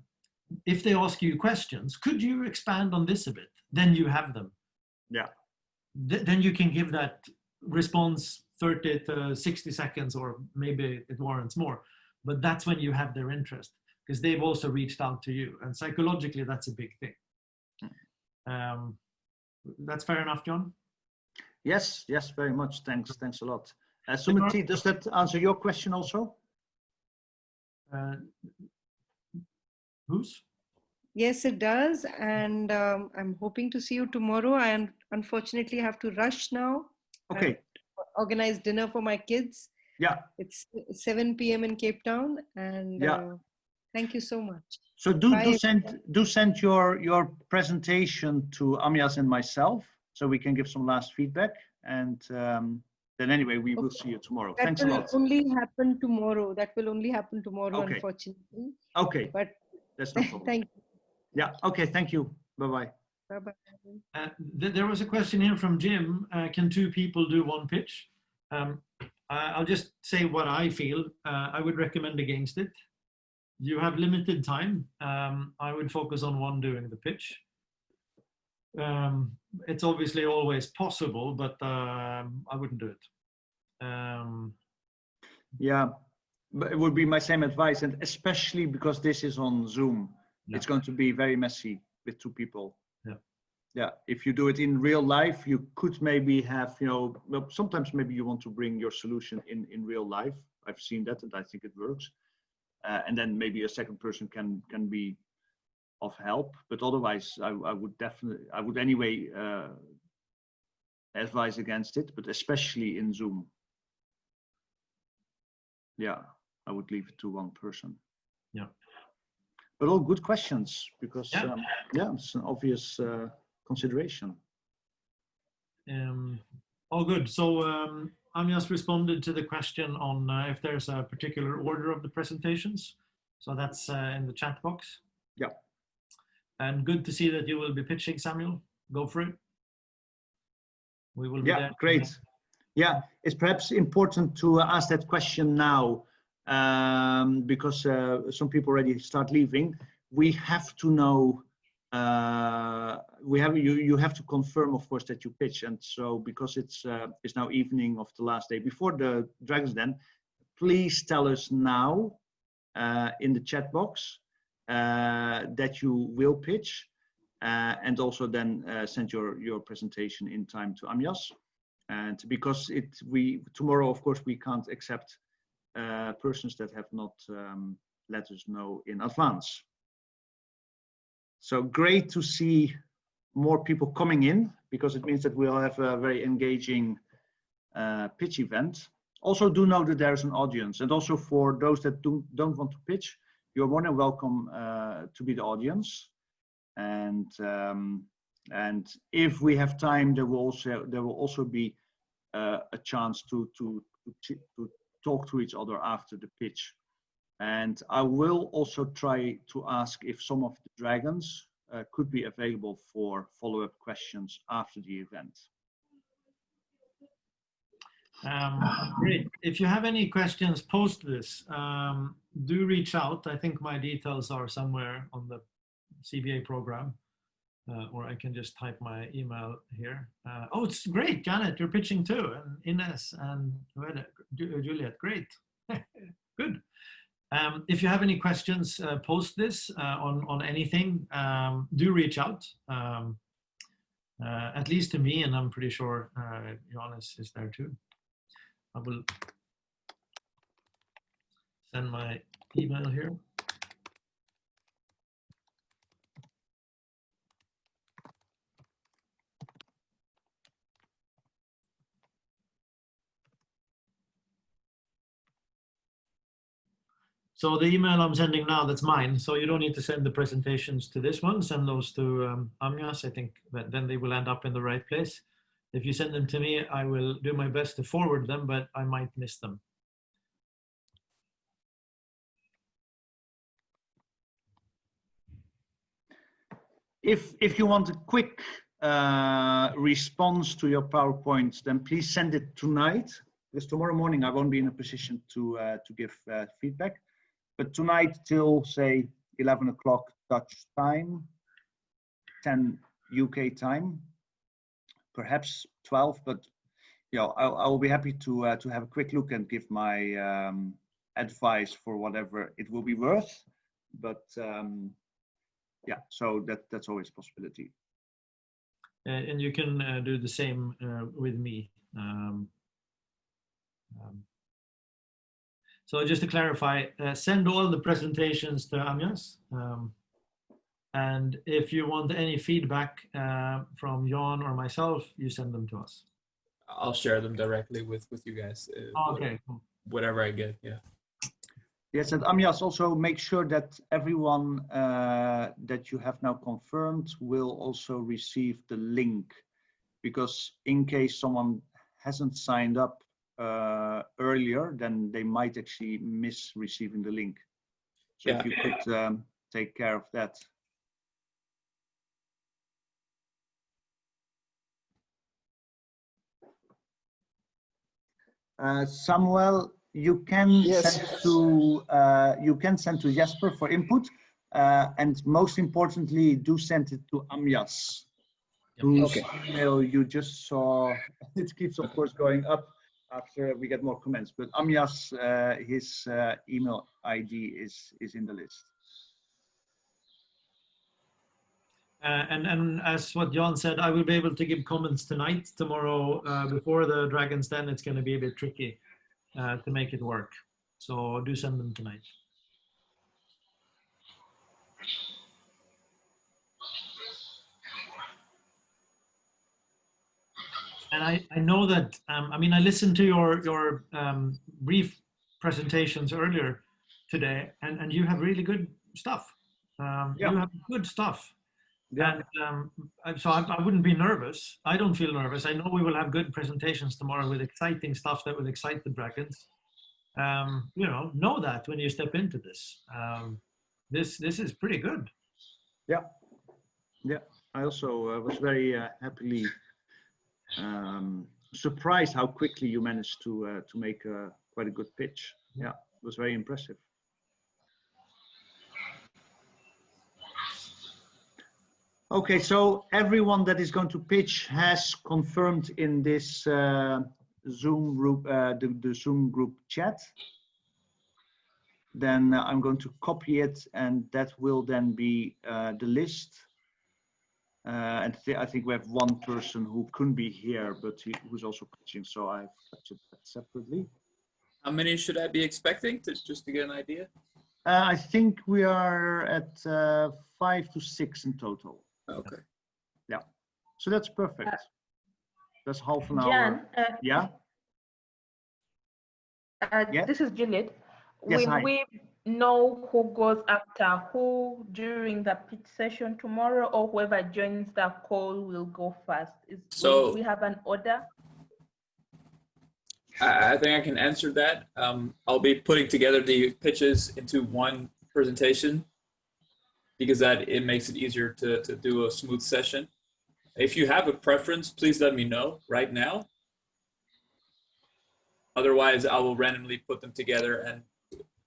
if they ask you questions, could you expand on this a bit? Then you have them. Yeah. Th- then you can give that response 30 to 60 seconds, or maybe it warrants more. But that's when you have their interest because they've also reached out to you. And psychologically, that's a big thing. Um, that's fair enough, John? Yes, yes, very much. Thanks, thanks a lot. Uh, Sumati, does that answer your question also? Uh, whose? Yes, it does. And um, I'm hoping to see you tomorrow. I un- unfortunately have to rush now. Okay, Organize dinner for my kids. Yeah. It's 7 p.m. in Cape Town. And Yeah. uh, thank you so much. So do, Bye, do send, do send your, your presentation to Amias and myself so we can give some last feedback. And um, then anyway, we will see you tomorrow. That Thanks a lot. That will lot. only happen tomorrow. That will only happen tomorrow, Okay. unfortunately. Okay, But that's no problem. thank you. Yeah, okay, thank you. Bye-bye. Bye bye. Uh, th- there was a question here from Jim. Uh, can two people do one pitch? Um, I- I'll just say what I feel. Uh, I would recommend against it. You have limited time. Um, I would focus on one doing the pitch. Um, it's obviously always possible, but um, I wouldn't do it. Um, Yeah, but it would be my same advice, and especially because this is on Zoom, it's going to be very messy with two people. Yeah. If you do it in real life, you could maybe have, you know, well, sometimes maybe you want to bring your solution in in real life. I've seen that, and I think it works. Uh, and then maybe a second person can can be of help, but otherwise, I, I would definitely, I would anyway uh, advise against it, but especially in Zoom. Yeah, I would leave it to one person. Yeah. But all good questions because Yeah. um, yeah, it's an obvious uh, consideration. Um, all good. So um, I'm just responded to the question on uh, if there's a particular order of the presentations. So that's uh, in the chat box. Yeah. And good to see that you will be pitching, Samuel. Go for it. We will be Yeah, great. Yeah, it's perhaps important to ask that question now um, because uh, some people already start leaving. We have to know. Uh, we have you. You have to confirm, of course, that you pitch. And so, because it's uh, it's now evening of the last day before the Dragons Den, please tell us now uh, in the chat box uh, that you will pitch, uh, and also then uh, send your your presentation in time to Amyas And because it we tomorrow, of course, we can't accept uh, persons that have not um, let us know in advance. So great to see more people coming in because it means that we'll have a very engaging uh, pitch event. Also do know that there's an audience and also for those that do, don't want to pitch, you're more than welcome uh, to be the audience. And um, and if we have time, there will also there will also be uh, a chance to, to to to talk to each other after the pitch. And I will also try to ask if some of the dragons uh, could be available for follow-up questions after the event. Um, great. If you have any questions post this, um, do reach out. I think my details are somewhere on the CBA program, uh, or I can just type my email here. Uh, oh, it's great, Janet, you're pitching too, and Ines and Juliet, Juliet, great, good. Um, if you have any questions, uh, post this uh, on on anything. Um, do reach out, um, uh, at least to me, and I'm pretty sure uh, Johannes is there too. I will send my email here. So the email I'm sending now, that's mine. So you don't need to send the presentations to this one. Send those to um, Amyas. I think that then they will end up in the right place. If you send them to me, I will do my best to forward them, but I might miss them. If, if you want a quick uh, response to your PowerPoint, then please send it tonight, because tomorrow morning I won't be in a position to, uh, to give uh, feedback. But tonight till, say, 11 o'clock Dutch time, 10 UK time, perhaps 12, but you know, I, I will be happy to, uh, to have a quick look and give my um, advice for whatever it will be worth. But um, yeah, so that, that's always possibility. Uh, and you can uh, do the same uh, with me. Um, um, so just to clarify, uh, send all the presentations to Amyas. Um, and if you want any feedback uh, from Jan or myself, you send them to us. I'll share them directly with with you guys. uh, Oh, whatever- okay, cool. Whatever I get, yeah. Yes, and Amyas, also make sure that everyone uh, that you have now confirmed will also receive the link. Because in case someone hasn't signed up uh, earlier, then they might actually miss receiving the link. So if you could um, take care of that. Uh, Samuel, you can Yes. send to uh, you can send to Jesper for input, uh, and most importantly, do send it to Amyas, whose Okay. email you just saw. It keeps, of course, going up after we get more comments. But Amyas, uh, his uh, email ID is is in the list. Uh, and, and as what Jan said, I will be able to give comments tonight. Tomorrow, uh, before the Dragon's Den, it's going to be a bit tricky uh, to make it work. So do send them tonight. And I, I know that, um, I mean, I listened to your, your um, brief presentations earlier today, and, and you have really good stuff. Um, Yeah. You have good stuff. Yeah. And um, I- so I, I wouldn't be nervous. I don't feel nervous. I know we will have good presentations tomorrow with exciting stuff that will excite the dragons. Um, you know, know that when you step into this. Um, this this is pretty good. Yeah. Yeah. I also uh, was very uh, happily um, surprised how quickly you managed to uh, to make a, quite a good pitch. Yeah, it was very impressive. Okay, so everyone that is going to pitch has confirmed in this uh, Zoom group, uh, the, the Zoom group chat. Then uh, I'm going to copy it, and that will then be uh, the list. Uh, and th- I think we have one person who couldn't be here, but he, who's also pitching, so I've captured that separately. How many should I be expecting to just to get an idea? Uh, I think we are at uh, five to six in total. Okay. Yeah, so that's perfect. That's half an Jan, hour. uh, Yeah, uh, Yeah. this is Juliet. Yes, Will hi. we know who goes after who during the pitch session tomorrow or whoever joins the call will go first? Is, So- we have an order? I, I think I can answer that. Um, I'll be putting together the pitches into one presentation because that it makes it easier to, to do a smooth session. If you have a preference, please let me know right now. Otherwise, I will randomly put them together and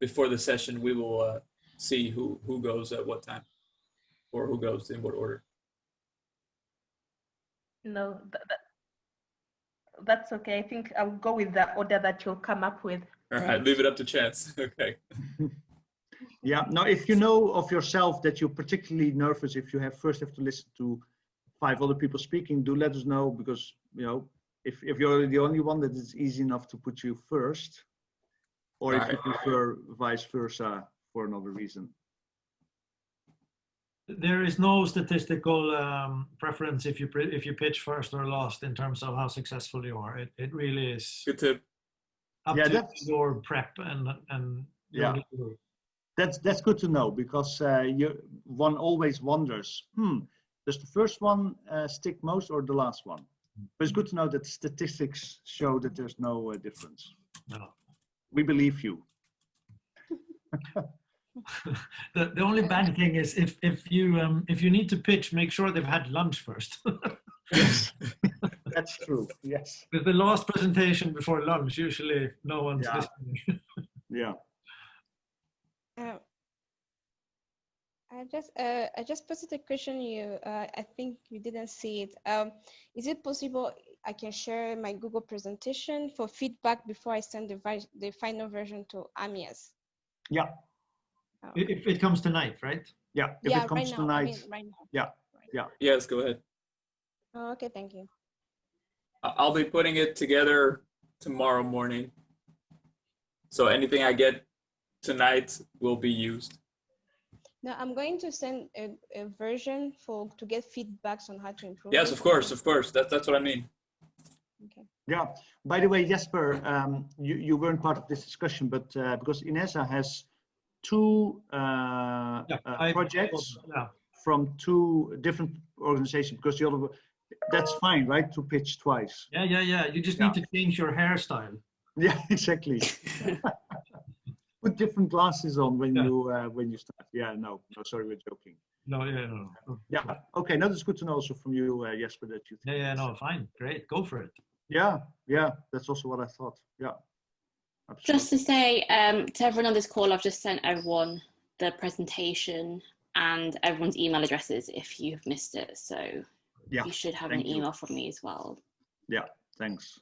before the session, we will uh, see who, who goes at what time or who goes in what order. No, that, that, that's okay. I think I'll go with the order that you'll come up with. All right, leave it up to chance. Okay. yeah. Now, if you know of yourself that you're particularly nervous, if you have first have to listen to five other people speaking, do let us know because you know if if you're the only one that is easy enough to put you first, or if you prefer vice versa for another reason. There is no statistical um, preference if you pre- if you pitch first or last in terms of how successful you are. It it really is Good tip. up Yeah, to that's- your prep and and Yeah. That's that's good to know because uh, you one always wonders. Hmm, does the first one uh, stick most or the last one? But it's good to know that statistics show that there's no uh, difference. No. We believe you. the, the only bad thing is if if you um if you need to pitch make sure they've had lunch first Yes, that's true. Yes. With the last presentation before lunch usually no one's Yeah. listening Yeah. Um, I just uh, I just posted a question. You uh, I think you didn't see it. Um, is it possible I can share my Google presentation for feedback before I send the the final version to Amyas? Yeah. Oh, if it comes tonight right Yeah. If yeah, it comes right now. I mean, tonight, right now. Yeah. Yes, go ahead. Oh, okay, thank you. I- I'll be putting it together tomorrow morning. So anything I get tonight will be used. Now I'm going to send a, a version for to get feedbacks on how to improve. Yes, of course, of course. That's that's what I mean. Okay. Yeah. By the way, Jesper, um, you, you weren't part of this discussion, but uh, because Inessa has two uh, yeah uh, I- projects yeah from two different organizations, because the other, that's fine, right? To pitch twice. yeah yeah yeah you just need to change your hairstyle Yeah, exactly. Put different glasses on when Yeah. you uh, when you start. Yeah, no, no, sorry, we're joking. no yeah no, no. Yeah, okay. Now that's good to know also from you, uh, Jesper, that you. yeah yeah no fine great go for it Yeah, yeah, that's also what I thought. Yeah. Absolutely. Just to say um, to everyone on this call, I've just sent everyone the presentation and everyone's email addresses if you've missed it. So Yeah, you should have thank an you. email from me as well. Yeah, thanks.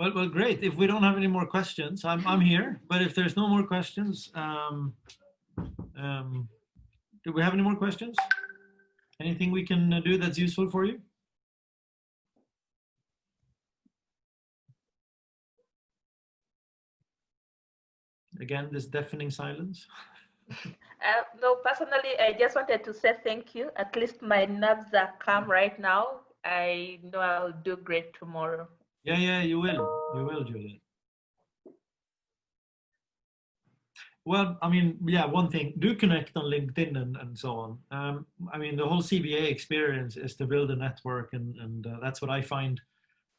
Well well great if we don't have any more questions i'm i'm here but if there's no more questions um um do we have any more questions anything we can uh, do that's useful for you again this deafening silence Uh, no, personally, I just wanted to say thank you. At least my nerves are calm right now. I know I'll do great tomorrow. Yeah, yeah, you will. You will, Julian. Well, I mean, yeah, one thing, do connect on LinkedIn and, and so on. Um, I mean, the whole CBA experience is to build a network, and, and uh, that's what I find.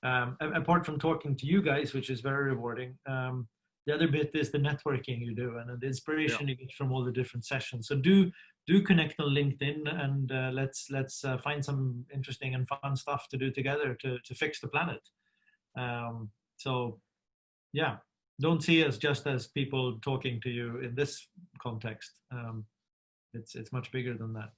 Um, apart from talking to you guys, which is very rewarding, um, the other bit is the networking you do and the inspiration you get from all the different sessions. So do do connect on LinkedIn and uh, let's let's uh, find some interesting and fun stuff to do together to to fix the planet. Um, so, yeah, don't see us just as people talking to you in this context. Um, it's it's much bigger than that.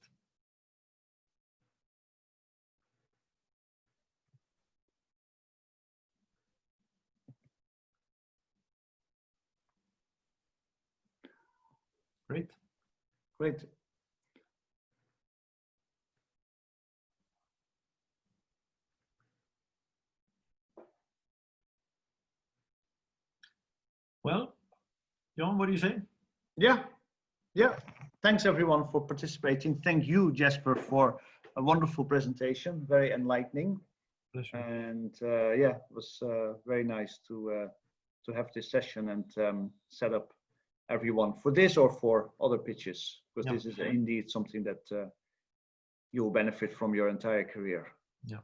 Great. Great. Well, John, what do you say? Yeah, yeah. Thanks everyone for participating. Thank you, Jesper, for a wonderful presentation. Very enlightening. Pleasure. And uh, yeah, it was uh, very nice to uh, to have this session and um, set up everyone for this or for other pitches, because Yeah. this is indeed something that uh, you will benefit from your entire career. Yeah.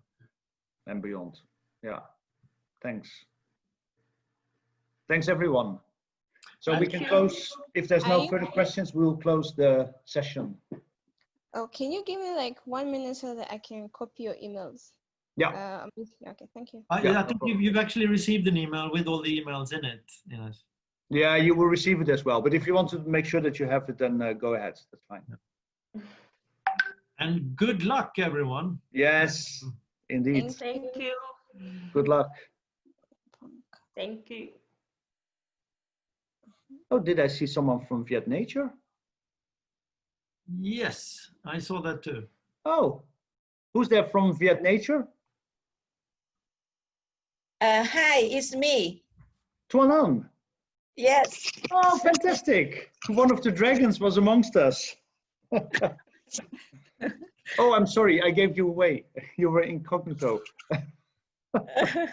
And beyond. Yeah. Thanks. Thanks, everyone. So we can you. close, if there's no I- further questions, we will close the session. Oh, can you give me like one minute so that I can copy your emails? Yeah. Uh, okay, thank you. I, Yeah, I think problem. you've, you've actually received an email with all the emails in it. Yes. Yeah, you will receive it as well. But if you want to make sure that you have it, then uh, go ahead. That's fine. And good luck, everyone. Yes, indeed. Thank Thank you. Good luck. Thank you. Oh, did I see someone from Viet Nature? Yes, I saw that too. Oh, who's there from Viet Nature? Uh, hi, it's me. Tuan Anh. Yes. Oh, fantastic. One of the dragons was amongst us. Oh, I'm sorry, I gave you away. You were incognito. okay.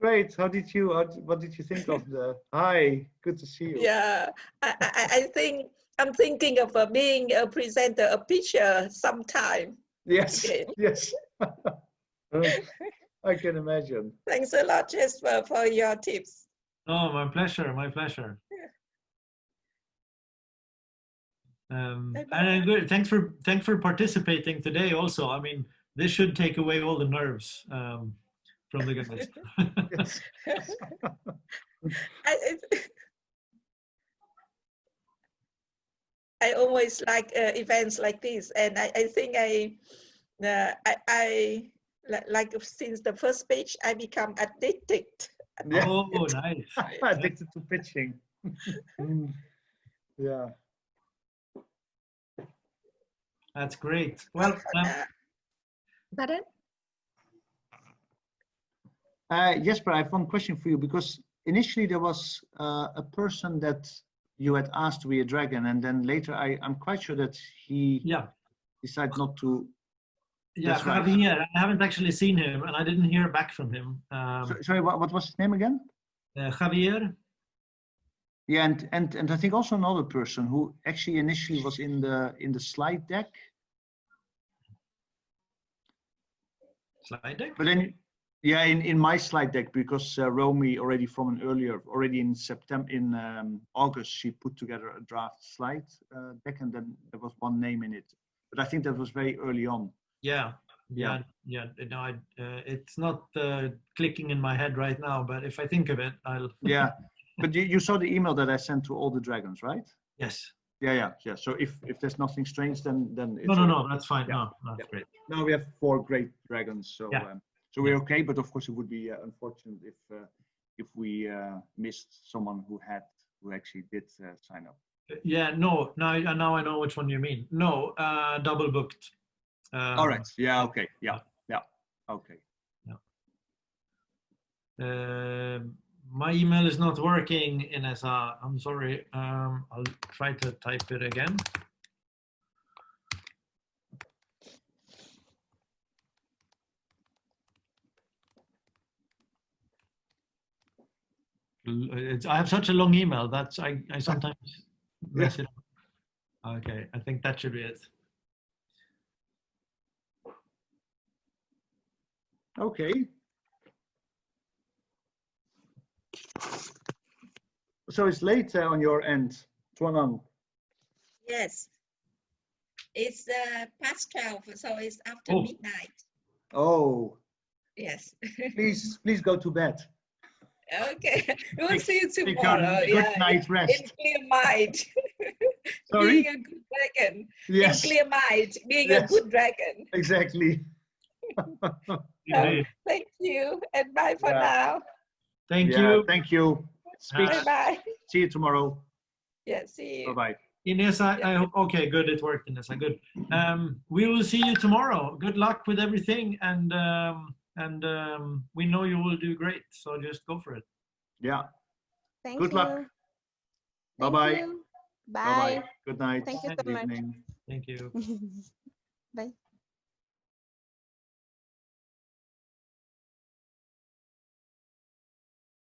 Great. How did you? How, what did you think of the? Hi, good to see you. Yeah, I, I, I think I'm thinking of uh, being a presenter, a pitcher sometime. Yes. again. Yes. I can imagine. Thanks a lot, Jesper, for your tips. Oh, my pleasure, my pleasure. Um, Bye-bye. and good. Thanks for thanks for participating today. Also, I mean, this should take away all the nerves um, from the guys. I, I- I always like uh, events like this, and I, I think I, uh, I, I like since the first pitch, I become addicted. Yeah. oh, nice. Addicted to pitching. Mm. yeah. That's great. Well, um, Pardon? Uh, Jesper, I have one question for you because initially there was uh, a person that you had asked to be a dragon, and then later I, I'm quite sure that he yeah, decided not to. yeah. Right. Javier, I haven't actually seen him, and I didn't hear back from him. So- Um, sorry, what, what was his name again? uh, Javier. Yeah, and, and and I think also another person who actually initially was in the in the slide deck, Slide deck. but then yeah, in, in my slide deck because uh, Romy already from an earlier already in September in um, August she put together a draft slide uh, deck and then there was one name in it, but I think that was very early on. Yeah, yeah, yeah. No, I, uh, it's not uh, clicking in my head right now, but if I think of it, I'll. Yeah, but you, you saw the email that I sent to all the dragons, right? Yes. Yeah, yeah, yeah. So if if there's nothing strange, then then it's No, no, no. That's fine. Yeah, No, no, that's yeah. great. Now we have four great dragons, so Yeah. um, so we're okay. But of course, it would be uh, unfortunate if uh, if we uh, missed someone who had who actually did uh, sign up. Yeah, no. Now, I- now I know which one you mean. No, uh, double booked. Um, All right. Yeah. Okay. Yeah. Yeah. Okay. Uh, my email is not working, in Inessa. I'm sorry. Um, I'll try to type it again. I have such a long email that's I, I sometimes mess it up. Okay, I think that should be it. Okay. So it's late on your end, Tuanan. Yes. It's uh, past 12, so it's after Oh. midnight. Oh, Yes. please, please go to bed. Okay. We'll see you Take tomorrow. a good yeah. night In rest. clear mind. Sorry. Being a good dragon. Yes, In clear mind. Being Yes. a good dragon. exactly. Indeed. Thank you. And bye for Yeah. now. Thank Yeah, you. Thank you. Speak. Bye bye. See you tomorrow. Yeah, see you. Bye bye. Ines, I, I hope, okay, good, it worked, Ines, good. Um, we will see you tomorrow. Good luck with everything, and um, and um, we know you will do great, so just go for it. Yeah. Thank Good you. luck. Bye-bye. Bye Bye. bye. Good night. Thank you so Good much. evening. Thank you. Bye.